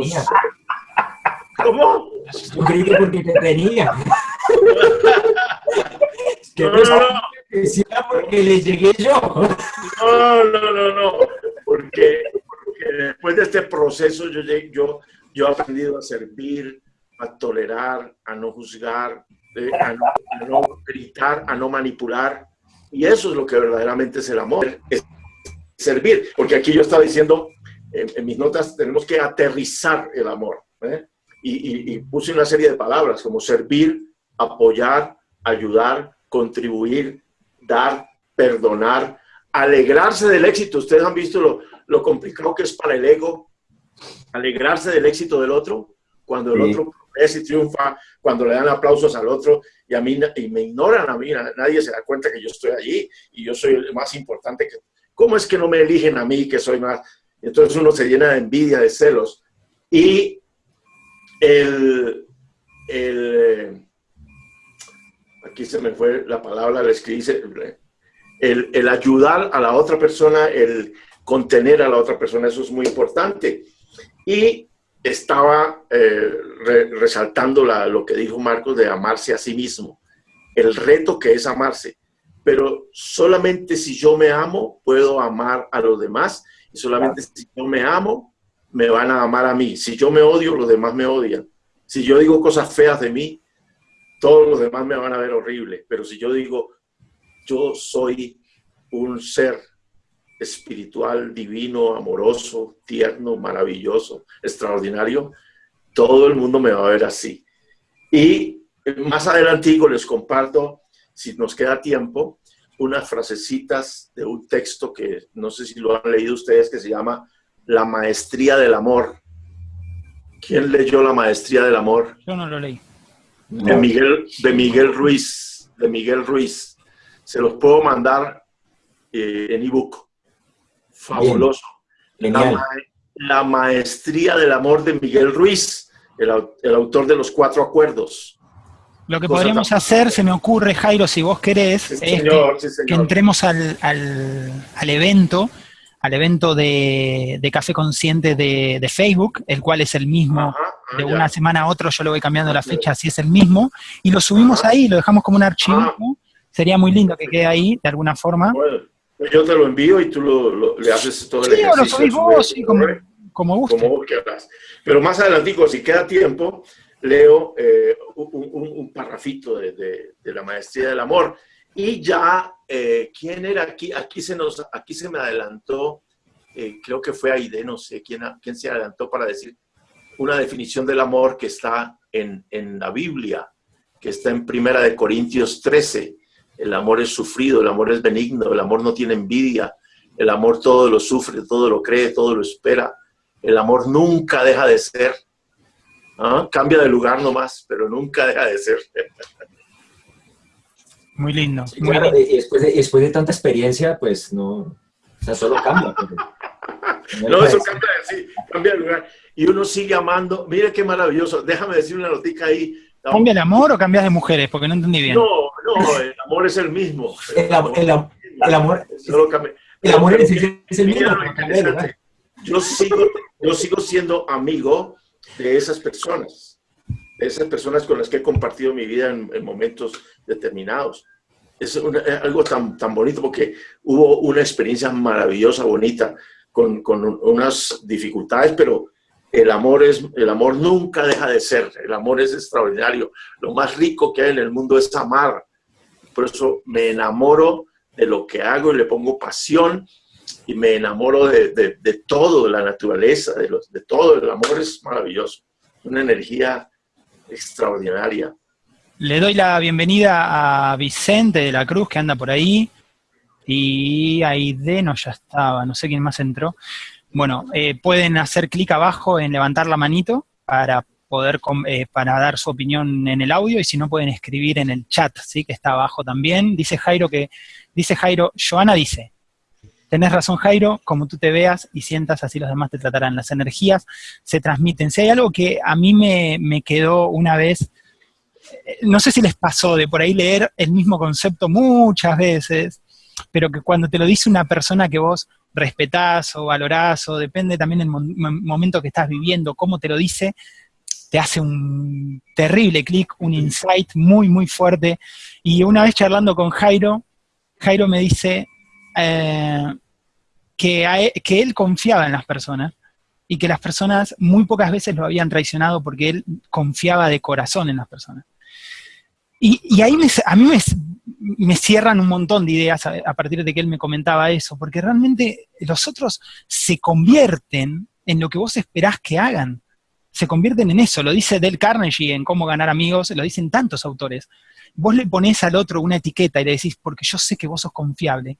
¿Cómo? Yo creí que porque te tenía. que No, no, no, no. decía porque le llegué yo. No, no, no, no. Porque, porque después de este proceso yo, yo, yo he aprendido a servir, a tolerar, a no juzgar, eh, a, no, a no gritar, a no manipular. Y eso es lo que verdaderamente es el amor, es servir. Porque aquí yo estaba diciendo, en, en mis notas, tenemos que aterrizar el amor. ¿eh? Y, puse una serie de palabras como servir, apoyar, ayudar, contribuir, dar, perdonar, alegrarse del éxito. Ustedes han visto lo, lo complicado que es para el ego alegrarse del éxito del otro, cuando el otro progresa y triunfa, cuando le dan aplausos al otro y a mí y me ignoran a mí, nadie se da cuenta que yo estoy allí y yo soy el más importante. Que, ¿Cómo es que no me eligen a mí que soy más? Entonces uno se llena de envidia, de celos. Y el, el aquí se me fue la palabra, les que dice, el, el ayudar a la otra persona, el contener a la otra persona, eso es muy importante. Y estaba eh, resaltando lo que dijo Marcos de amarse a sí mismo, el reto que es amarse. Pero solamente si yo me amo, puedo amar a los demás. Y solamente si yo me amo, me van a amar a mí. Si yo me odio, los demás me odian. Si yo digo cosas feas de mí, todos los demás me van a ver horrible. Pero si yo digo, yo soy un ser espiritual, divino, amoroso, tierno, maravilloso, extraordinario, todo el mundo me va a ver así. Y más adelantico les comparto, si nos queda tiempo, unas frasecitas de un texto que no sé si lo han leído ustedes, que se llama La Maestría del Amor. ¿Quién leyó La Maestría del Amor? Yo no lo leí. De Miguel, de Miguel Ruiz, de Miguel Ruiz. Se los puedo mandar eh, en ebook. Fabuloso. La, maestría del amor de Miguel Ruiz, el, autor de los cuatro acuerdos. Lo que podríamos hacer, se me ocurre, Jairo, si vos querés, es que, entremos al, evento, al evento de, Café Consciente de, Facebook, el cual es el mismo, de ah, una semana a otro yo lo voy cambiando la fecha, si es el mismo, y lo subimos ahí, lo dejamos como un archivo, sería muy lindo que quede ahí, de alguna forma. Yo te lo envío y tú lo, le haces todo el sí, ejercicio. lo subís vos, sí, como, como guste. Como vos quieras. Pero más adelantico, si queda tiempo, leo eh, un, un, parrafito de, de, la maestría del amor. Y ya, eh, ¿quién era aquí? Aquí se, nos, aquí se me adelantó, eh, creo que fue Aide, no sé quién, quién se adelantó para decir una definición del amor que está en, en la Biblia, que está en Primera de Corintios 13 el amor es sufrido, el amor es benigno, el amor no tiene envidia, el amor todo lo sufre, todo lo cree, todo lo espera. El amor nunca deja de ser. ¿Ah? Cambia de lugar nomás, pero nunca deja de ser. Muy lindo. después, de, después de tanta experiencia, pues no, o sea, solo cambia. no, eso cambia, sí, cambia de lugar. Y uno sigue amando. Mire qué maravilloso. Déjame decir una notica ahí. ¿Cambia el amor o cambias de mujeres? Porque no entendí bien. No, no, el amor es el mismo. El, amor, el, amor, el amor es, el mismo. Yo sigo, yo sigo siendo amigo de esas personas, esas personas con las que he compartido mi vida en, momentos determinados. Es algo tan, tan bonito porque hubo una experiencia maravillosa, bonita, con, con unas dificultades, pero el amor, es, el amor nunca deja de ser, el amor es extraordinario. Lo más rico que hay en el mundo es amar, por eso me enamoro de lo que hago y le pongo pasión y me enamoro de, de, todo, de la naturaleza, de, los, de todo. El amor es maravilloso, una energía extraordinaria. Le doy la bienvenida a Vicente de la Cruz, que anda por ahí, y Aide no ya estaba, no sé quién más entró. Bueno, eh, pueden hacer clic abajo en levantar la manito para poder eh, para dar su opinión en el audio y si no pueden escribir en el chat, ¿sí? que está abajo también. Dice Jairo que, dice Jairo, Joana dice, tenés razón Jairo, como tú te veas y sientas, así los demás te tratarán. Las energías se transmiten. Si hay algo que a mí me, me quedó una vez, eh, no sé si les pasó de por ahí leer el mismo concepto muchas veces, pero que cuando te lo dice una persona que vos respetás o valorás, o depende también del momento que estás viviendo, cómo te lo dice, te hace un terrible clic, un insight muy, muy fuerte. Y una vez charlando con Jairo, Jairo me dice eh, que, e, que él confiaba en las personas y que las personas muy pocas veces lo habían traicionado porque él confiaba de corazón en las personas. Y, ahí a mí me, cierran un montón de ideas a, a, partir de que él me comentaba eso, porque realmente los otros se convierten en lo que vos esperás que hagan se convierten en eso, lo dice Del Carnegie en Cómo ganar amigos, lo dicen tantos autores. Vos le pones al otro una etiqueta y le decís, porque yo sé que vos sos confiable,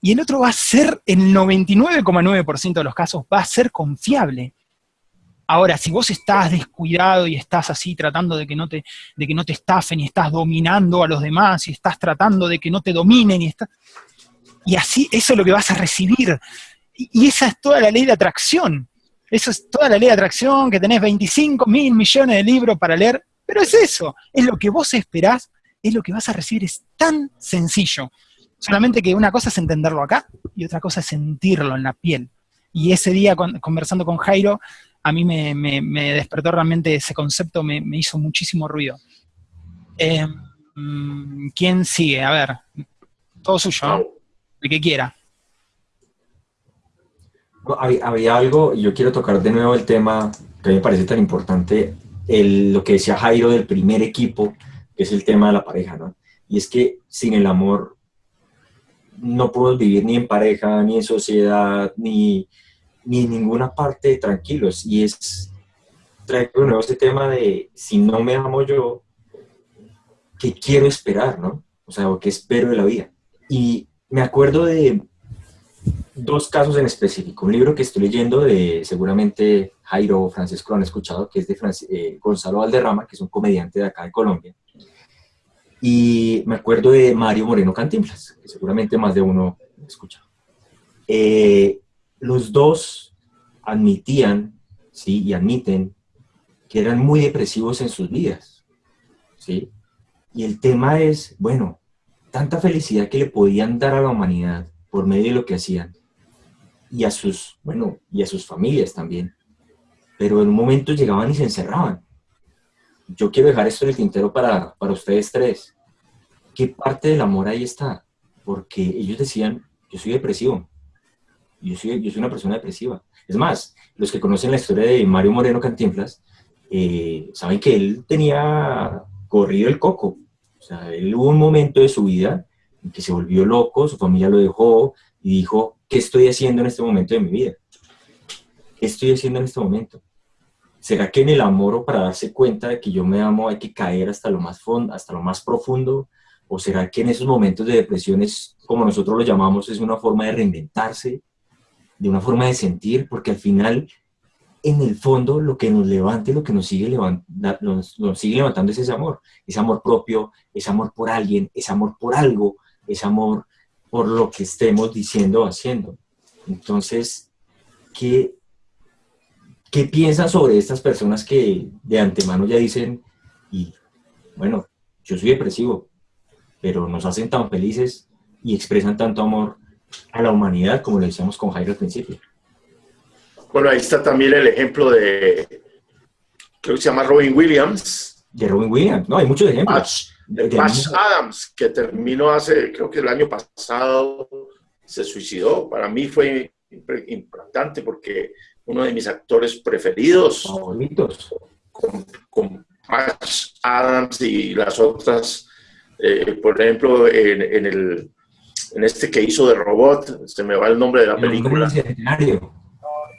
y el otro va a ser, en el 99,9% de los casos, va a ser confiable. Ahora, si vos estás descuidado y estás así tratando de que no te, de que no te estafen y estás dominando a los demás y estás tratando de que no te dominen y está, y así eso es lo que vas a recibir. Y, esa es toda la ley de atracción. Eso es toda la ley de atracción, que tenés 25 mil millones de libros para leer, pero es eso, es lo que vos esperás, es lo que vas a recibir, es tan sencillo. Solamente que una cosa es entenderlo acá y otra cosa es sentirlo en la piel. Y ese día conversando con Jairo, a mí me, despertó realmente ese concepto, me, hizo muchísimo ruido. Eh, mm, ¿Quién sigue? A ver, todo suyo, el que quiera. Había, algo, y yo quiero tocar de nuevo el tema que me parece tan importante, lo que decía Jairo del primer equipo, que es el tema de la pareja, ¿no? Y es que sin el amor no podemos vivir ni en pareja, ni en sociedad, ni, ni en ninguna parte tranquilos. Y es, trae de nuevo este tema de si no me amo yo, ¿qué quiero esperar, no? O sea, ¿qué espero de la vida? Y me acuerdo de dos casos en específico. Un libro que estoy leyendo de, seguramente Jairo o Francesco lo han escuchado, que es de eh, Gonzalo Valderrama, que es un comediante de acá de Colombia. Y me acuerdo de Mario Moreno Cantinflas, que seguramente más de uno ha escuchado. Eh, los dos admitían, ¿sí? Y admiten que eran muy depresivos en sus vidas, ¿sí? Y el tema es, bueno, tanta felicidad que le podían dar a la humanidad por medio de lo que hacían, y a sus, bueno, y a sus familias también. Pero en un momento llegaban y se encerraban yo quiero dejar esto en el tintero para, para ustedes tres. ¿Qué parte del amor ahí está? Porque ellos decían, yo soy depresivo, yo soy, yo soy una persona depresiva. Es más, los que conocen la historia de Mario Moreno Cantinflas, eh, saben que él tenía corrido el coco. O sea, él hubo un momento de su vida en que se volvió loco, su familia lo dejó y dijo, ¿qué estoy haciendo en este momento de mi vida? ¿Qué estoy haciendo en este momento? ¿Será que en el amor o para darse cuenta de que yo me amo hay que caer hasta lo más, fondo, hasta lo más profundo? ¿O será que en esos momentos de depresiones, como nosotros lo llamamos, es una forma de reinventarse, de una forma de sentir? Porque al final, en el fondo, lo que nos levanta y lo que nos sigue, nos, nos sigue levantando es ese amor. Ese amor propio, ese amor por alguien, ese amor por algo, ese amor por lo que estemos diciendo o haciendo. Entonces, ¿qué, ¿Qué piensan sobre estas personas que de antemano ya dicen, y bueno, yo soy depresivo, pero nos hacen tan felices y expresan tanto amor a la humanidad como lo decíamos con Jairo al principio? Bueno, ahí está también el ejemplo de, creo que se llama Robin Williams. De Robin Williams, no, hay muchos ejemplos. de, de Adams, que terminó hace, creo que el año pasado, se suicidó. Para mí fue impactante porque uno de mis actores preferidos. Favoritos. Con, con Adams y las otras, eh, por ejemplo, en, en, el, en este que hizo de robot, se me va el nombre de la película.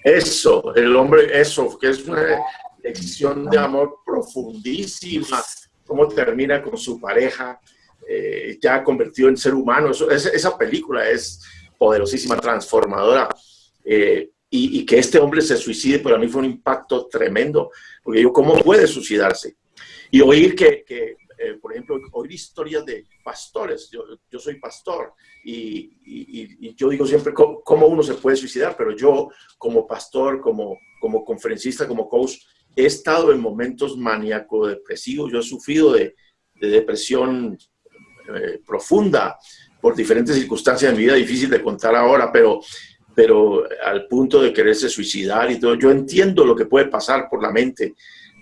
Eso, el hombre, eso, que es una lección de amor profundísima, cómo termina con su pareja, eh, ya convertido en ser humano. Eso, esa película es poderosísima, transformadora. Eh, y, que este hombre se suicide para mí fue un impacto tremendo, porque yo, ¿cómo puede suicidarse? Y oír que, que eh, por ejemplo, oír historias de pastores, yo, yo soy pastor, y, y, yo digo siempre ¿cómo, cómo, uno se puede suicidar, pero yo como pastor, como, como conferencista, como coach, he estado en momentos maníaco-depresivos, yo he sufrido de, de depresión eh, profunda por diferentes circunstancias en mi vida, difícil de contar ahora, pero pero al punto de quererse suicidar y todo. Yo entiendo lo que puede pasar por la mente,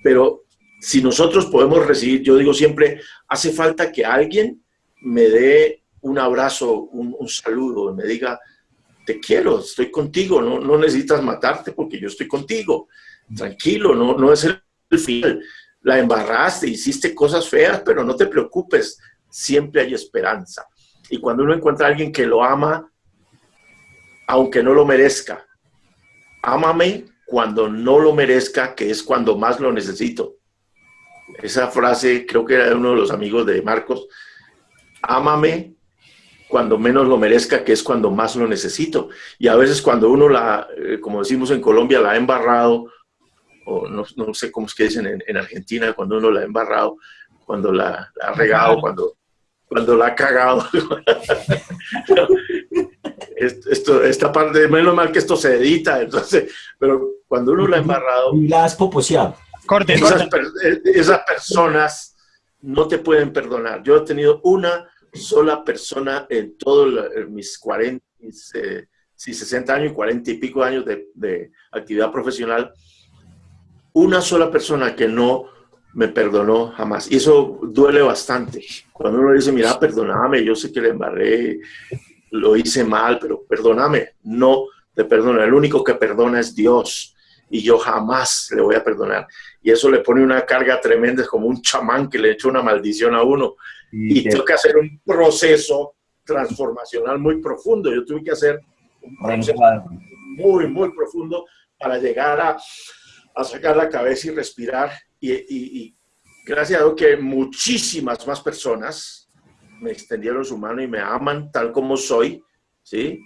pero si nosotros podemos recibir, yo digo siempre, hace falta que alguien me dé un abrazo, un, saludo, me diga, te quiero, estoy contigo, no, no, necesitas matarte porque yo estoy contigo, tranquilo, no, no es el, el final. La embarraste, hiciste cosas feas, pero no te preocupes, siempre hay esperanza. Y cuando uno encuentra a alguien que lo ama, aunque no lo merezca. Ámame cuando no lo merezca, que es cuando más lo necesito. Esa frase creo que era de uno de los amigos de Marcos. Ámame cuando menos lo merezca, que es cuando más lo necesito. Y a veces cuando uno la, eh, como decimos en Colombia, la ha embarrado, o no, sé cómo es que dicen en, Argentina, cuando uno la ha embarrado, cuando la, ha regado, cuando, cuando la ha cagado. esto, esta parte, menos mal que esto se edita, entonces, pero cuando uno la ha embarrado... Y la has poposeado. Corte, esas, esas personas no te pueden perdonar. Yo he tenido una sola persona en todos mis 40, mis, 60 años y 40 y pico años de, actividad profesional, una sola persona que no me perdonó jamás. Y eso duele bastante. Cuando uno dice, mira, perdóname, yo sé que le embarré, lo hice mal, pero perdóname. No te perdona. El único que perdona es Dios. Y yo jamás le voy a perdonar. Y eso le pone una carga tremenda, es como un chamán que le echa una maldición a uno. Y, tengo que hacer un proceso transformacional muy profundo. Yo tuve que hacer un proceso muy, muy profundo para llegar a, a sacar la cabeza y respirar. Y, gracias a Dios que muchísimas más personas me extendieron su mano y me aman tal como soy, ¿sí?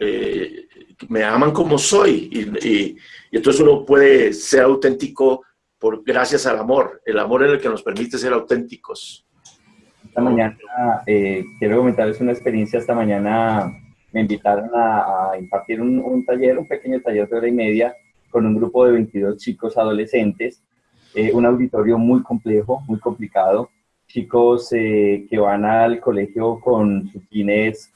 Eh, me aman como soy. Y, y, entonces uno puede ser auténtico por, gracias al amor. El amor es el que nos permite ser auténticos. Esta mañana, eh, quiero comentarles una experiencia, esta mañana me invitaron a, impartir un, taller, un pequeño taller de hora y media con un grupo de 22 chicos adolescentes, eh, un auditorio muy complejo, muy complicado, chicos eh, que van al colegio con sus jeans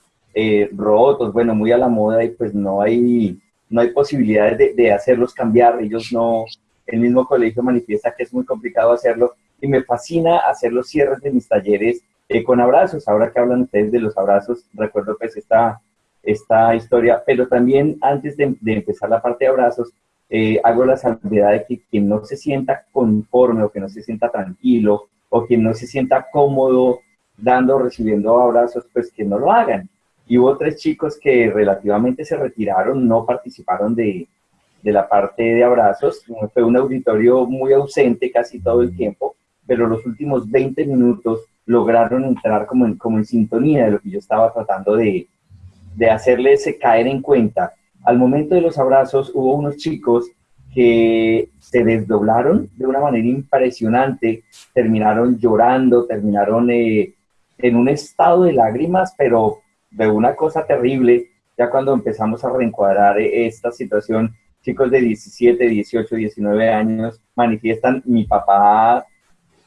rotos, bueno, muy a la moda y pues no hay, no hay posibilidades de, de hacerlos cambiar, ellos no, el mismo colegio manifiesta que es muy complicado hacerlo y me fascina hacer los cierres de mis talleres eh, con abrazos. Ahora que hablan ustedes de los abrazos, recuerdo pues esta, esta historia, pero también antes de, empezar la parte de abrazos, eh, hago la salvedad de que quien no se sienta conforme o que no se sienta tranquilo o quien no se sienta cómodo dando o recibiendo abrazos, pues que no lo hagan. Y hubo tres chicos que relativamente se retiraron, no participaron de, de la parte de abrazos. Fue un auditorio muy ausente casi todo el tiempo pero los últimos 20 minutos lograron entrar como en, como en sintonía de lo que yo estaba tratando de, de hacerles caer en cuenta. Al momento de los abrazos hubo unos chicos que se desdoblaron de una manera impresionante, terminaron llorando, terminaron eh, en un estado de lágrimas, pero de una cosa terrible, ya cuando empezamos a reencuadrar esta situación, chicos de 17, 18, 19 años manifiestan, mi papá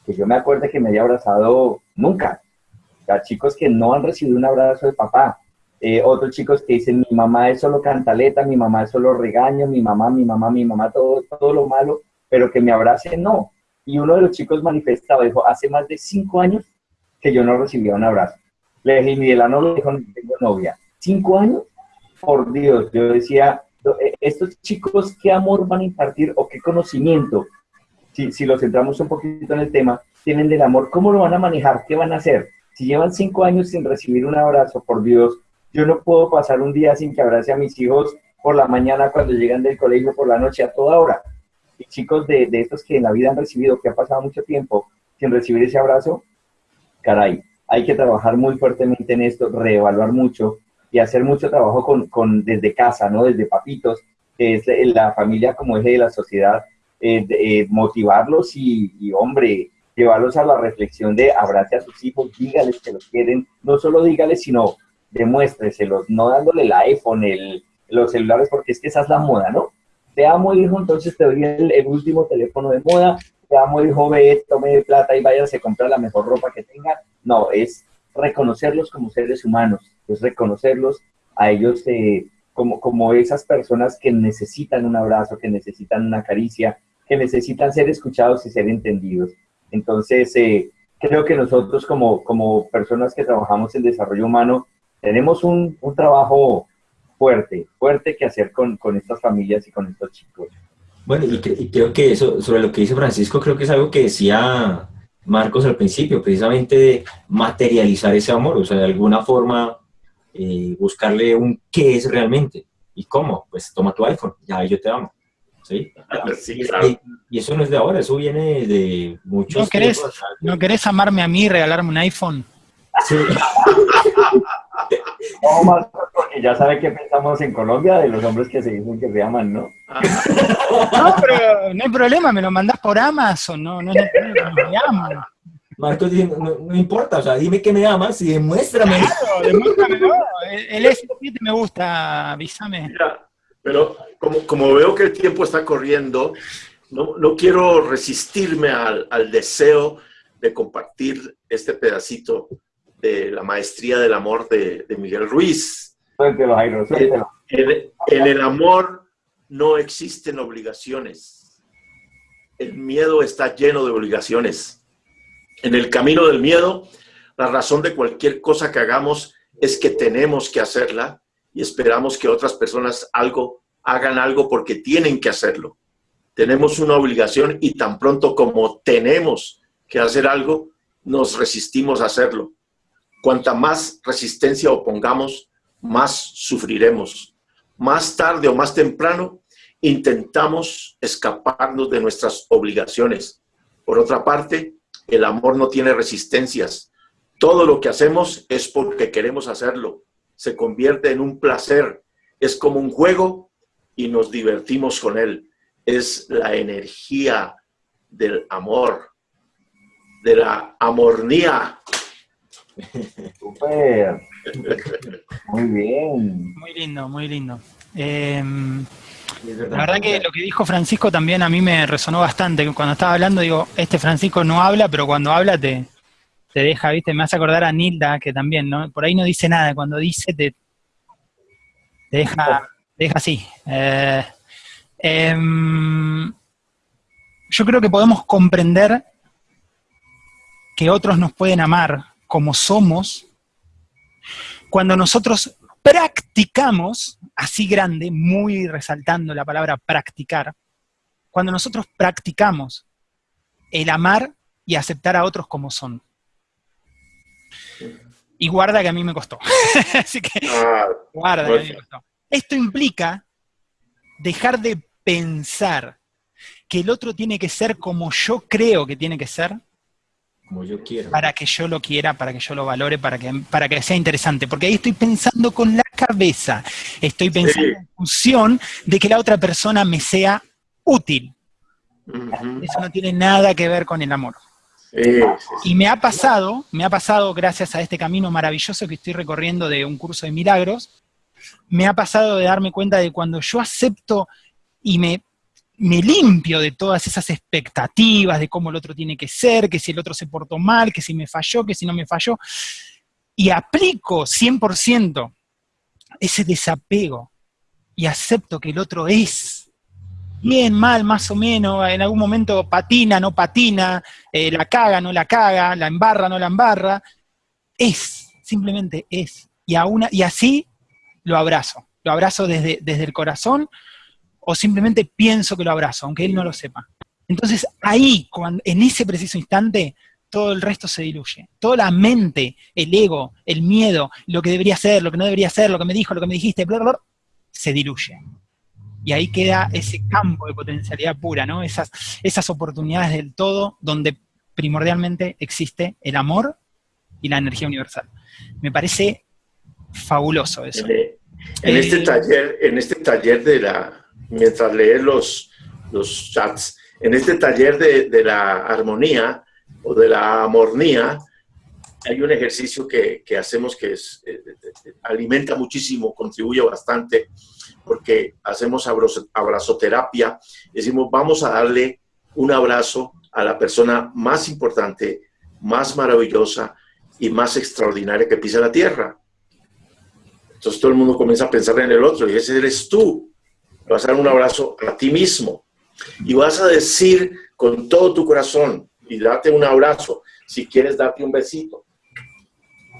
que yo me acuerdo que me haya abrazado nunca. Sea, chicos que no han recibido un abrazo de papá. Eh, otros chicos que dicen, mi mamá es solo cantaleta, mi mamá es solo regaño, mi mamá, mi mamá, mi mamá, todo, todo lo malo, pero que me abrace, no. Y uno de los chicos manifestaba, dijo, hace más de cinco años que yo no recibía un abrazo. Le dije, y no lo dijo, no tengo novia. ¿Cinco años? Por Dios, yo decía, eh, estos chicos, ¿qué amor van a impartir o qué conocimiento si, los centramos un poquito en el tema, tienen del amor, ¿cómo lo van a manejar? ¿Qué van a hacer? Si llevan cinco años sin recibir un abrazo, por Dios, yo no puedo pasar un día sin que abrace a mis hijos por la mañana cuando llegan del colegio, por la noche, a toda hora. Y chicos de, de estos que en la vida han recibido, que ha pasado mucho tiempo sin recibir ese abrazo, caray, hay que trabajar muy fuertemente en esto, reevaluar mucho y hacer mucho trabajo con, con desde casa, ¿no? Desde papitos, que es la familia como eje de la sociedad, eh, eh, motivarlos y, hombre, llevarlos a la reflexión de abrace a sus hijos, dígales que los quieren, no solo dígales, sino demuéstreselos, no dándole el iPhone, el, los celulares, porque es que esa es la moda, ¿no? Te amo, hijo, entonces te doy el, último teléfono de moda, te amo, hijo, ve, tome plata y váyase a comprar la mejor ropa que tenga. No, es reconocerlos como seres humanos, es reconocerlos a ellos eh, como, como esas personas que necesitan un abrazo, que necesitan una caricia, que necesitan ser escuchados y ser entendidos. Entonces, eh, creo que nosotros como, como personas que trabajamos en desarrollo humano, tenemos un, un trabajo fuerte, fuerte que hacer con, con, estas familias y con estos chicos. Bueno, y, creo que eso, sobre lo que dice Francisco, creo que es algo que decía Marcos al principio, precisamente de materializar ese amor, o sea, de alguna forma eh, buscarle un qué es realmente y cómo, pues toma tu iPhone, ya yo te amo. ¿sí? Sí, claro. Y, y eso no es de ahora, eso viene de muchos ¿No querés, tiempos. ¿No querés amarme a mí y regalarme un iPhone? Sí. No, Marcos, porque ya sabe qué pensamos en Colombia de los hombres que se dicen que se aman, ¿no? No, pero no hay problema, me lo mandás por Amazon, no, no, no, no, me amo. Marcos dice, no, no importa, o sea, dime que me amas y demuéstrame. Claro, demuéstramelo. El, el S7 me gusta, avísame. Mira, pero como, como veo que el tiempo está corriendo, no, no quiero resistirme al, al deseo de compartir este pedacito de la maestría del amor de, de Miguel Ruiz. Suéltelo, Jairo, suéltelo. En, en el amor no existen obligaciones. El miedo está lleno de obligaciones. En el camino del miedo, la razón de cualquier cosa que hagamos es que tenemos que hacerla y esperamos que otras personas algo hagan algo porque tienen que hacerlo. Tenemos una obligación y tan pronto como tenemos que hacer algo, nos resistimos a hacerlo. Cuanta más resistencia opongamos, más sufriremos. Más tarde o más temprano, intentamos escaparnos de nuestras obligaciones. Por otra parte, el amor no tiene resistencias. Todo lo que hacemos es porque queremos hacerlo. Se convierte en un placer. Es como un juego y nos divertimos con él. Es la energía del amor, de la amornía. Súper. Muy bien. Muy lindo, muy lindo. Eh, es la verdad que lo que dijo Francisco también a mí me resonó bastante. Cuando estaba hablando, digo, este Francisco no habla, pero cuando habla te, te deja, ¿viste? Me hace acordar a Nilda, que también, ¿no? Por ahí no dice nada, cuando dice te, te deja, te deja así. Eh, em, yo creo que podemos comprender que otros nos pueden amar como somos cuando nosotros practicamos, así grande, muy resaltando la palabra practicar, cuando nosotros practicamos el amar y aceptar a otros como son. Y guarda que a mí me costó. Así que guarda que a mí me costó. Esto implica dejar de pensar que el otro tiene que ser como yo creo que tiene que ser Como yo quiero. para que yo lo quiera, para que yo lo valore, para que, para que sea interesante. Porque ahí estoy pensando con la cabeza, estoy pensando Sí. en función de que la otra persona me sea útil. Eso no tiene nada que ver con el amor. Sí, sí, sí. Y me ha pasado, me ha pasado gracias a este camino maravilloso que estoy recorriendo de un curso de milagros, me ha pasado de darme cuenta de cuando yo acepto y me, me limpio de todas esas expectativas de cómo el otro tiene que ser, que si el otro se portó mal, que si me falló, que si no me falló, y aplico 100% ese desapego y acepto que el otro es. Bien, mal, más o menos, en algún momento patina, no patina, eh, la caga, no la caga, la embarra, no la embarra, es, simplemente es. Y, una, y así lo abrazo, lo abrazo desde, desde el corazón o simplemente pienso que lo abrazo, aunque él no lo sepa. Entonces ahí, cuando, en ese preciso instante, todo el resto se diluye. Toda la mente, el ego, el miedo, lo que debería ser, lo que no debería ser, lo que me dijo, lo que me dijiste, bla, bla, bla, se diluye. Y ahí queda ese campo de potencialidad pura, ¿no? Esas, esas oportunidades del todo donde primordialmente existe el amor y la energía universal. Me parece fabuloso eso. En, Eh, este taller, en este taller de la, mientras lees los, los chats, en este taller de, de la armonía o de la amornía, hay un ejercicio que, que hacemos que es, eh, eh, alimenta muchísimo, contribuye bastante, porque hacemos abrazo- abrazoterapia, decimos, vamos a darle un abrazo a la persona más importante, más maravillosa y más extraordinaria que pisa la tierra. Entonces todo el mundo comienza a pensar en el otro y ese eres tú. Vas a dar un abrazo a ti mismo y vas a decir con todo tu corazón y date un abrazo. Si quieres, darte un besito.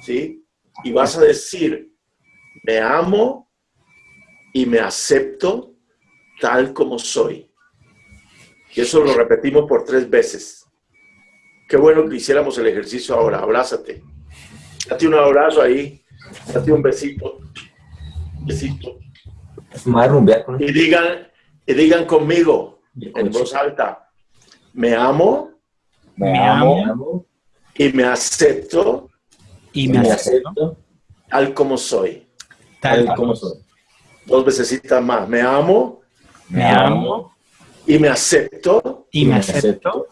¿Sí? Y vas a decir, me amo y me acepto tal como soy. Y eso lo repetimos por tres veces. Qué bueno que hiciéramos el ejercicio ahora. Abrázate. Date un abrazo ahí. Date un besito. Besito. Me a rumbear con Y digan, Y digan conmigo, en voz alta, me amo, Me Me amo. amo y me acepto y me me acepto acepto tal como soy. tal tal como soy. Dos veces más. Me amo Me amo y me acepto y me acepto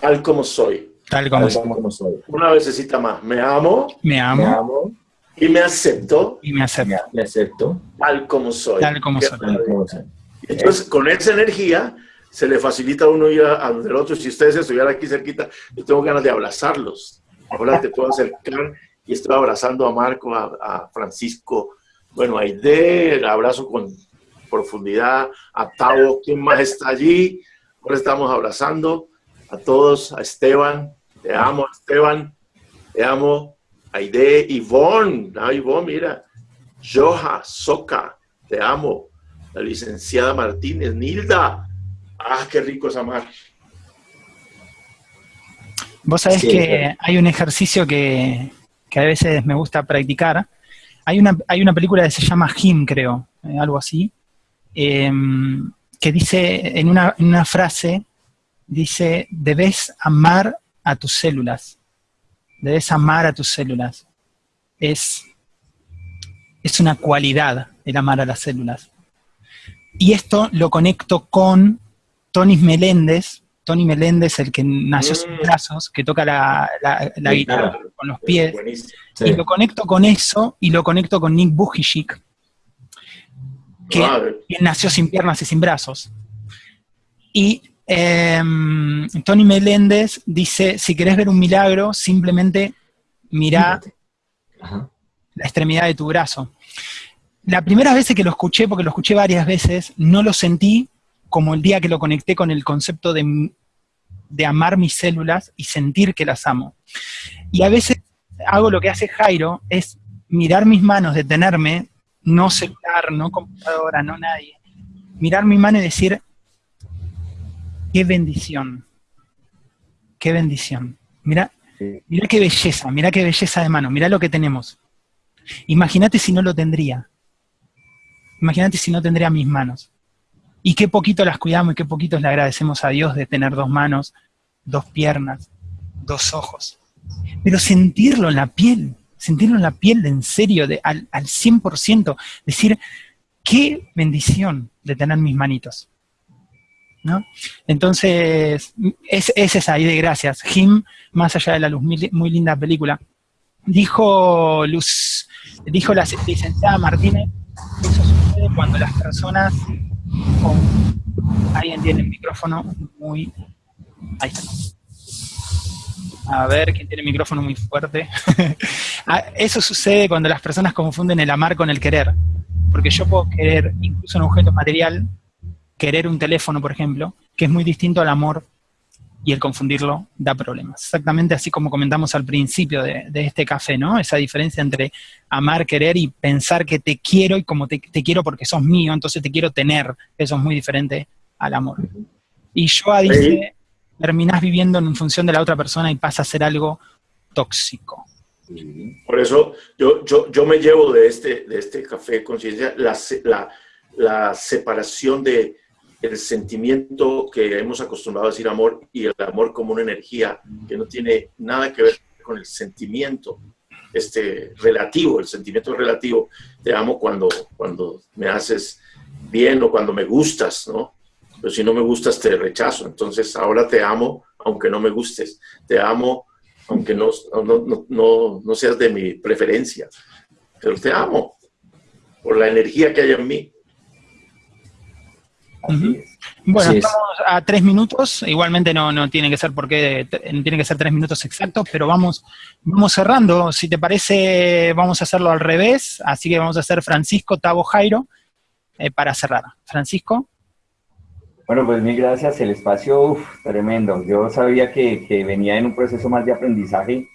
tal como soy. tal como tal soy. como soy. Una vecesita más. Me amo Me Me amo amo y me acepto y me acepto me acepto tal como soy. tal como soy. tal como soy. Entonces, con esa energía, se le facilita a uno ir a, a donde el otro. Si ustedes estuvieran aquí cerquita, yo tengo ganas de abrazarlos. Ahora te puedo acercar y estoy abrazando a Marco, a, a Francisco, bueno, a Aide, el abrazo con profundidad, a Tavo, ¿quién más está allí? Ahora estamos abrazando a todos, a Esteban, te amo, Esteban, te amo, Aide, Ivonne, ah, Ivonne, mira, Joja, Soca, te amo, la licenciada Martínez, Nilda. Ah, qué rico es amar. Vos sabés Sí, que claro. hay un ejercicio que, que a veces me gusta practicar. Hay una, hay una película que se llama Him, creo, eh, algo así, em, que dice en una, en una frase, dice, debes amar a tus células. Debes amar a tus células. Es, es una cualidad el amar a las células. Y esto lo conecto con Tony Meléndez, Tony Meléndez, el que nació sin Mm. brazos, que toca la, la- la Guitarra. con los pies. Sí. Y lo conecto con eso y lo conecto con Nick Bujicic, que que nació sin piernas y sin brazos. Y em, Tony Meléndez dice, si querés ver un milagro, simplemente mirá Ajá. la extremidad de tu brazo. La primera vez que lo escuché, porque lo escuché varias veces, no lo sentí como el día que lo conecté con el concepto de, de amar mis células y sentir que las amo. Y a veces hago lo que hace Jairo, es mirar mis manos, detenerme, no celular, no computadora, no nadie, mirar mi mano y decir, qué bendición, qué bendición. Mira, mira qué belleza, mira qué belleza de mano, mira lo que tenemos. Imagínate si no lo tendría. Imagínate si no tendría mis manos. Y qué poquito las cuidamos y qué poquito le agradecemos a Dios de tener dos manos, dos piernas, dos ojos. Pero sentirlo en la piel, sentirlo en la piel de en serio, de, al, al 100%, decir, qué bendición de tener mis manitos. ¿No? Entonces, es, es esa idea, gracias. Jim, más allá de la luz, muy, linda película. Dijo Luz, dijo la licenciada Martínez, eso sucede cuando las personas alguien tiene el micrófono muy ahí está. A ver, ¿quién tiene el micrófono muy fuerte? Ah, Eso sucede cuando las personas confunden el amar con el querer. Porque yo puedo querer incluso un objeto material, querer un teléfono, por ejemplo, que es muy distinto al amor y el confundirlo da problemas. Exactamente así como comentamos al principio de, de este café, ¿no? Esa diferencia entre amar, querer y pensar que te quiero y como te, te quiero porque sos mío, entonces te quiero tener. Eso es muy diferente al amor. Y Joa dice, terminás viviendo en función de la otra persona y pasa a ser algo tóxico. Por eso yo, yo, yo me llevo de este, de este café de conciencia la, la, la separación de el sentimiento que hemos acostumbrado a decir amor y el amor como una energía que no tiene nada que ver con el sentimiento este, relativo, el sentimiento relativo. Te amo cuando, cuando me haces bien o cuando me gustas, ¿no? Pero si no me gustas, te rechazo. Entonces ahora te amo aunque no me gustes. Te amo aunque no, no, no, no, seas de mi preferencia. Pero te amo por la energía que hay en mí. Así es. Bueno, Así es. estamos a tres minutos. Igualmente no, no tiene que ser porque no tiene que ser tres minutos exactos, pero vamos, vamos cerrando. Si te parece, vamos a hacerlo al revés. Así que vamos a hacer Francisco Tavo Jairo eh, para cerrar. Francisco. Bueno, pues mil gracias. El espacio, uf, tremendo. Yo sabía que, que venía en un proceso más de aprendizaje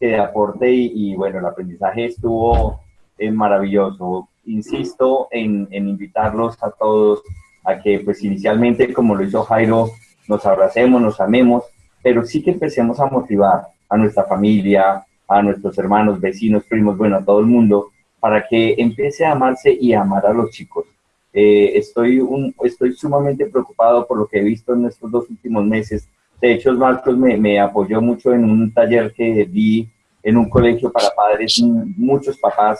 que de aporte y, y bueno, el aprendizaje estuvo eh, maravilloso. Insisto en, en invitarlos a todos a que pues inicialmente, como lo hizo Jairo, nos abracemos, nos amemos, pero sí que empecemos a motivar a nuestra familia, a nuestros hermanos, vecinos, primos, bueno, a todo el mundo, para que empiece a amarse y a amar a los chicos Eh, estoy, estoy sumamente preocupado por lo que he visto en estos dos últimos meses. De hecho, Marcos me, me apoyó mucho en un taller que vi en un colegio para padres, muchos papás,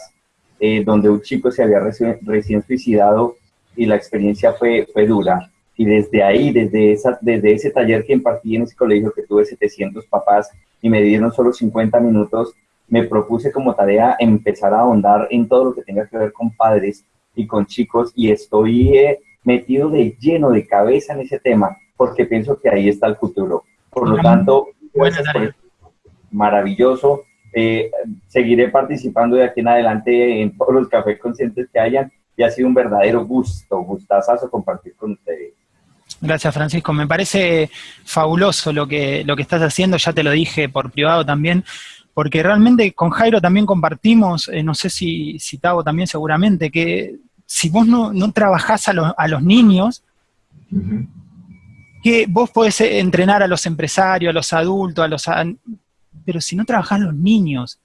eh, donde un chico se había recién suicidado y la experiencia fue, fue dura. Y desde ahí, desde, esa, desde ese taller que impartí en ese colegio, que tuve 700 papás y me dieron solo 50 minutos, me propuse como tarea empezar a ahondar en todo lo que tenga que ver con padres y con chicos y estoy eh, metido de lleno de cabeza en ese tema porque pienso que ahí está el futuro. Por lo tanto, maravilloso. Eh, seguiré participando de aquí en adelante en todos los cafés conscientes que hayan y ha sido un verdadero gusto, gustazazo compartir con ustedes. Gracias, Francisco. Me parece fabuloso lo que, lo que estás haciendo, ya te lo dije por privado también, porque realmente con Jairo también compartimos, eh, no sé si, si Tavo también seguramente, que si vos no, no trabajás a, a los niños, que vos podés entrenar a los empresarios, a los adultos, a los pero si no trabajás los niños,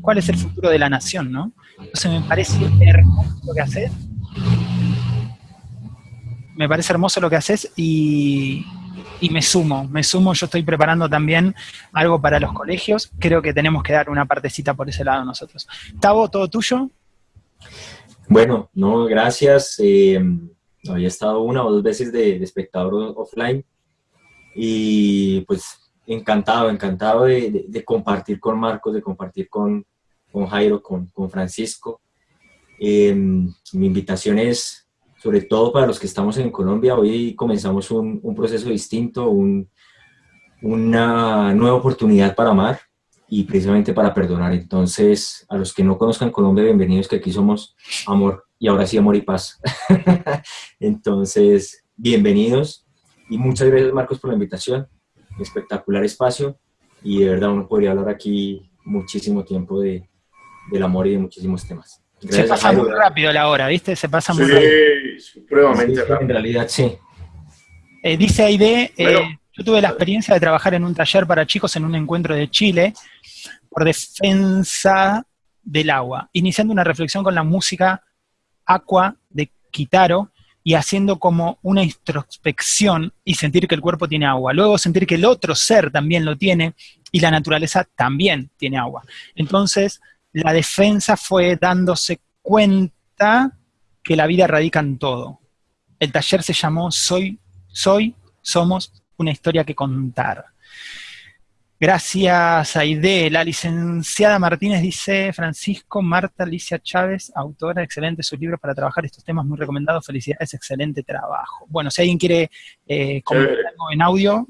¿cuál es el futuro de la nación, no? Entonces me parece hermoso lo que haces. Me parece hermoso lo que haces y, y me sumo, me sumo, yo estoy preparando también algo para los colegios, creo que tenemos que dar una partecita por ese lado nosotros. Tavo, ¿todo tuyo? Bueno, no, gracias. Eh, había estado una o dos veces de, espectador offline y pues encantado, encantado de, compartir con Marcos, de compartir con, con Jairo, con, con Francisco. Em, mi invitación es, sobre todo para los que estamos en Colombia, hoy comenzamos un, un proceso distinto, un, una nueva oportunidad para amar y precisamente para perdonar. Entonces, a los que no conozcan Colombia, bienvenidos, que aquí somos amor y ahora sí amor y paz. Entonces, bienvenidos y muchas gracias Marcos por la invitación, espectacular espacio y de verdad uno podría hablar aquí muchísimo tiempo de, del amor y de muchísimos temas. Se pasa muy rápido la hora, ¿viste? Se pasa muy rápido. Sí, supremamente rápido. En realidad, sí. Eh, dice Aide, eh, yo tuve la experiencia de trabajar en un taller para chicos en un encuentro de Chile por defensa del agua, iniciando una reflexión con la música Aqua de Kitaro y haciendo como una introspección y sentir que el cuerpo tiene agua. Luego sentir que el otro ser también lo tiene y la naturaleza también tiene agua. Entonces, la defensa fue dándose cuenta que la vida radica en todo. El taller se llamó Soy, Soy, Somos, una historia que contar. Gracias, Aide. La licenciada Martínez dice, Francisco, Marta, Alicia Chávez, autora, excelente su libro para trabajar estos temas, muy recomendado, felicidades, excelente trabajo. Bueno, si alguien quiere eh, comentar algo en audio,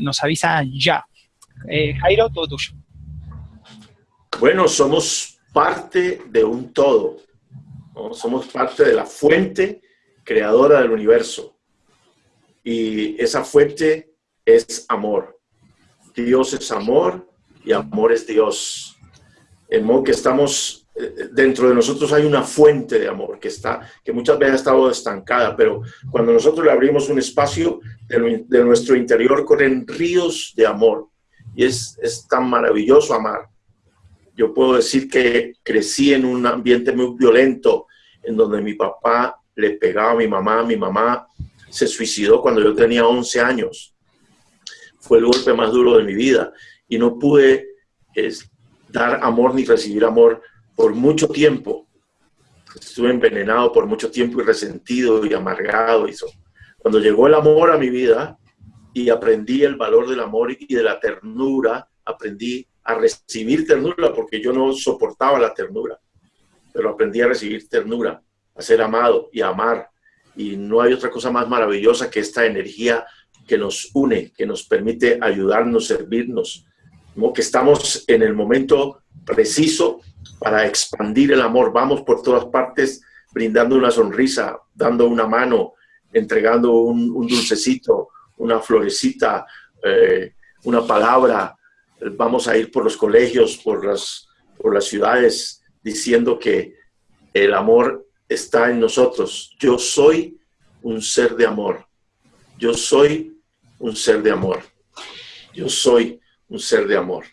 nos avisa ya. Eh, Jairo, todo tuyo. Bueno, somos parte de un todo, somos parte de la fuente creadora del universo. Y esa fuente es amor. Dios es amor y amor es Dios. En modo que estamos, eh, dentro de nosotros hay una fuente de amor que, está, que muchas veces ha estado estancada, pero cuando nosotros le abrimos un espacio de, nuestro interior corren ríos de amor. Y es, es tan maravilloso amar. Yo puedo decir que crecí en un ambiente muy violento, en donde mi papá le pegaba a mi mamá, mi mamá se suicidó cuando yo tenía 11 años fue el golpe más duro de mi vida y no pude dar amor ni recibir amor por mucho tiempo. Estuve envenenado por mucho tiempo y resentido y amargado. Y Cuando llegó el amor a mi vida y aprendí el valor del amor y de la ternura, aprendí a recibir ternura porque yo no soportaba la ternura, pero aprendí a recibir ternura, a ser amado y a amar. Y no hay otra cosa más maravillosa que esta energía que nos une, que nos permite ayudarnos, servirnos, como que estamos en el momento preciso para expandir el amor. Vamos por todas partes brindando una sonrisa, dando una mano, entregando un, dulcecito, una florecita, eh, una palabra. Vamos a ir por los colegios, por las, por las ciudades, diciendo que el amor está en nosotros. Yo soy un ser de amor. Yo soy un ser de amor. Yo soy un ser de amor.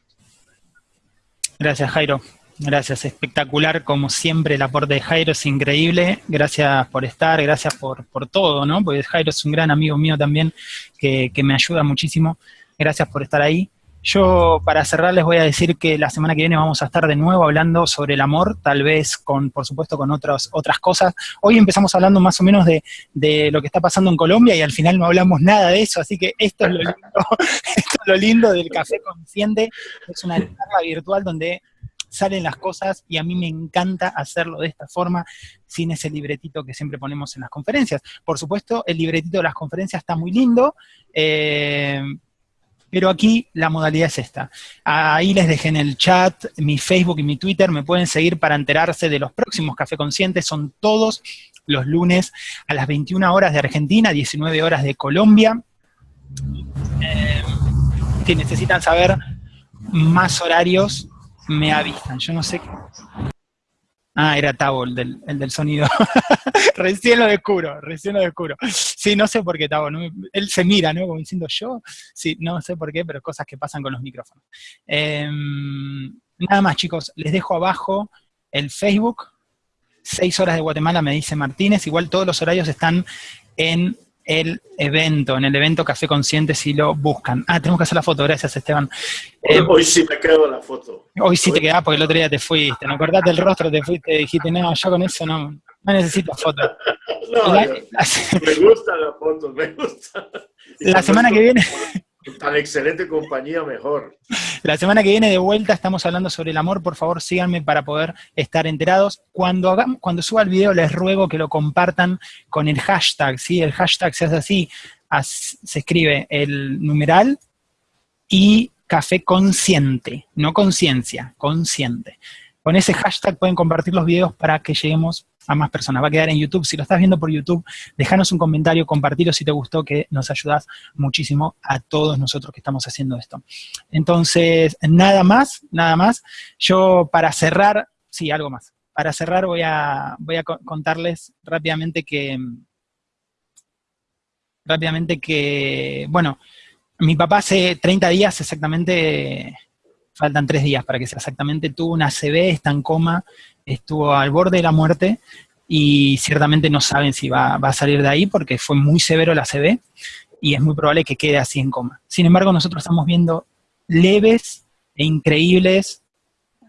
Gracias, Jairo. Gracias, espectacular como siempre el aporte de Jairo es increíble, gracias por estar, gracias por, por todo, ¿no? Porque Jairo es un gran amigo mío también que, que me ayuda muchísimo, gracias por estar ahí. Yo, para cerrar, les voy a decir que la semana que viene vamos a estar de nuevo hablando sobre el amor, tal vez con, por supuesto, con otras otras cosas. Hoy empezamos hablando más o menos de, de, lo que está pasando en Colombia y al final no hablamos nada de eso, así que esto es lo lindo, esto es lo lindo del Café Consciente. Es una charla virtual donde salen las cosas y a mí me encanta hacerlo de esta forma, sin ese libretito que siempre ponemos en las conferencias. Por supuesto, el libretito de las conferencias está muy lindo, eh, pero aquí la modalidad es esta. Ahí les dejé en el chat mi Facebook y mi Twitter, me pueden seguir para enterarse de los próximos Café Conscientes, son todos los lunes a las 21 horas de Argentina, 19 horas de Colombia. Eh, si necesitan saber más horarios, me avisan. Yo no sé. Ah, era Tabo el del, el del sonido. recién lo descubro, recién lo descubro. Sí, no sé por qué Tabo, ¿no? él se mira, ¿no? Como diciendo yo, sí, no sé por qué, pero cosas que pasan con los micrófonos. Eh, nada más, chicos, les dejo abajo el Facebook, 6 horas de Guatemala, me dice Martínez, igual todos los horarios están en el evento, en el evento Café Consciente si lo buscan. Ah, tenemos que hacer la foto, gracias Esteban. Eh, hoy sí me quedo la foto. Hoy sí te quedás porque el otro día te fuiste, no acordaste el rostro, te fuiste, dijiste, no, yo con eso no, no necesito foto. no, la, la, me gusta la foto, me gusta. La semana que viene... Tan excelente compañía, mejor. La semana que viene de vuelta estamos hablando sobre el amor, por favor síganme para poder estar enterados. Cuando, hagamos, cuando suba el video les ruego que lo compartan con el hashtag, ¿sí? El hashtag se hace así, se escribe el numeral y café consciente, no conciencia, consciente. Con ese hashtag pueden compartir los videos para que lleguemos a más personas. Va a quedar en YouTube. Si lo estás viendo por YouTube, déjanos un comentario, compartirlo si te gustó, que nos ayudas muchísimo a todos nosotros que estamos haciendo esto. Entonces, nada más, nada más. Yo para cerrar, sí, algo más. Para cerrar voy a, voy a contarles rápidamente que, rápidamente que, bueno, mi papá hace 30 días exactamente, faltan 3 días para que sea exactamente, tuvo una ACV, está en coma, estuvo al borde de la muerte y ciertamente no saben si va, va, a salir de ahí porque fue muy severo la CB y es muy probable que quede así en coma. Sin embargo, nosotros estamos viendo leves e increíbles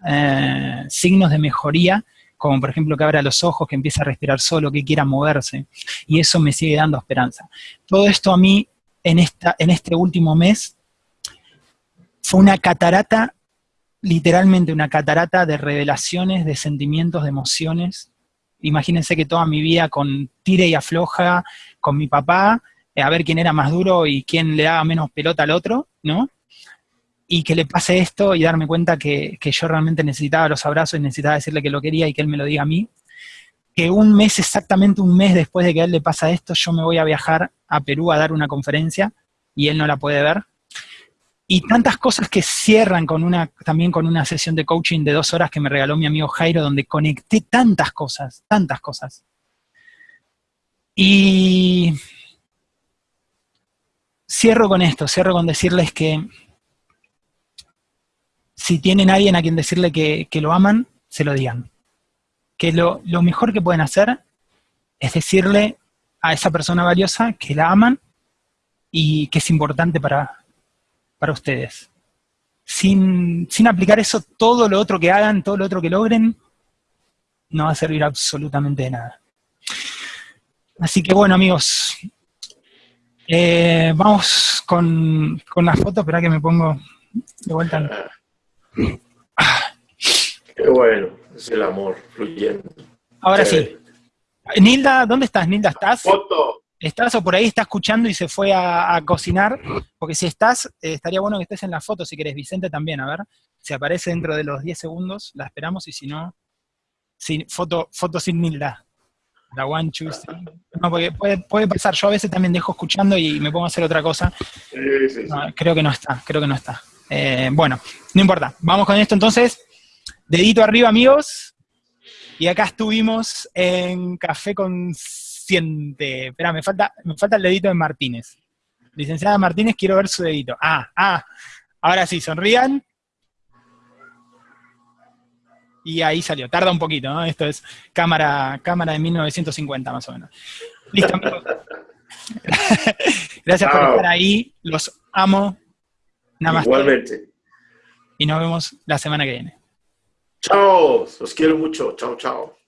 eh, signos de mejoría, como por ejemplo que abra los ojos, que empiece a respirar solo, que quiera moverse, y eso me sigue dando esperanza. Todo esto a mí, en, esta, en este último mes, fue una catarata literalmente una catarata de revelaciones, de sentimientos, de emociones. Imagínense que toda mi vida con tire y afloja con mi papá, eh, a ver quién era más duro y quién le daba menos pelota al otro, ¿no? Y que le pase esto y darme cuenta que, que yo realmente necesitaba los abrazos y necesitaba decirle que lo quería y que él me lo diga a mí. Que un mes, exactamente un mes después de que a él le pasa esto, yo me voy a viajar a Perú a dar una conferencia y él no la puede ver y tantas cosas que cierran con una, también con una sesión de coaching de dos horas que me regaló mi amigo Jairo, donde conecté tantas cosas, tantas cosas. Y cierro con esto, cierro con decirles que si tienen alguien a quien decirle que, que lo aman, se lo digan. Que lo, lo mejor que pueden hacer es decirle a esa persona valiosa que la aman y que es importante para, para ustedes. Sin, sin aplicar eso, todo lo otro que hagan, todo lo otro que logren, no va a servir absolutamente de nada. Así que bueno, amigos, eh, vamos con, con la foto, espera que me pongo de vuelta. Qué bueno, es el amor fluyendo. Ahora sí. Nilda, ¿dónde estás? Nilda, ¿estás? Foto estás o por ahí está escuchando y se fue a, a cosinar, porque si estás, eh, estaría bueno que estés en la foto, si querés, Vicente también, a ver, si aparece dentro de los 10 segundos, la esperamos, y si no, sin, foto, foto sin Nilda. La one, two, No, porque puede, puede, pasar, yo a veces también dejo escuchando y me pongo a hacer otra cosa. Sí, sí, sí. No, creo que no está, creo que no está. Eh, bueno, no importa, vamos con esto entonces. Dedito arriba, amigos. Y acá estuvimos en Café con siente. Espera, me falta, me falta el dedito de Martínez. Licenciada Martínez, quiero ver su dedito. Ah, ah. Ahora sí, sonrían. y ahí salió. Tarda un poquito, ¿no? Esto es cámara, cámara de 1950 más o menos. Listo, amigos. Gracias por estar ahí. Los amo. Namaste. Igualmente. Y nos vemos la semana que viene. Chao. Los quiero mucho. Chao, chao.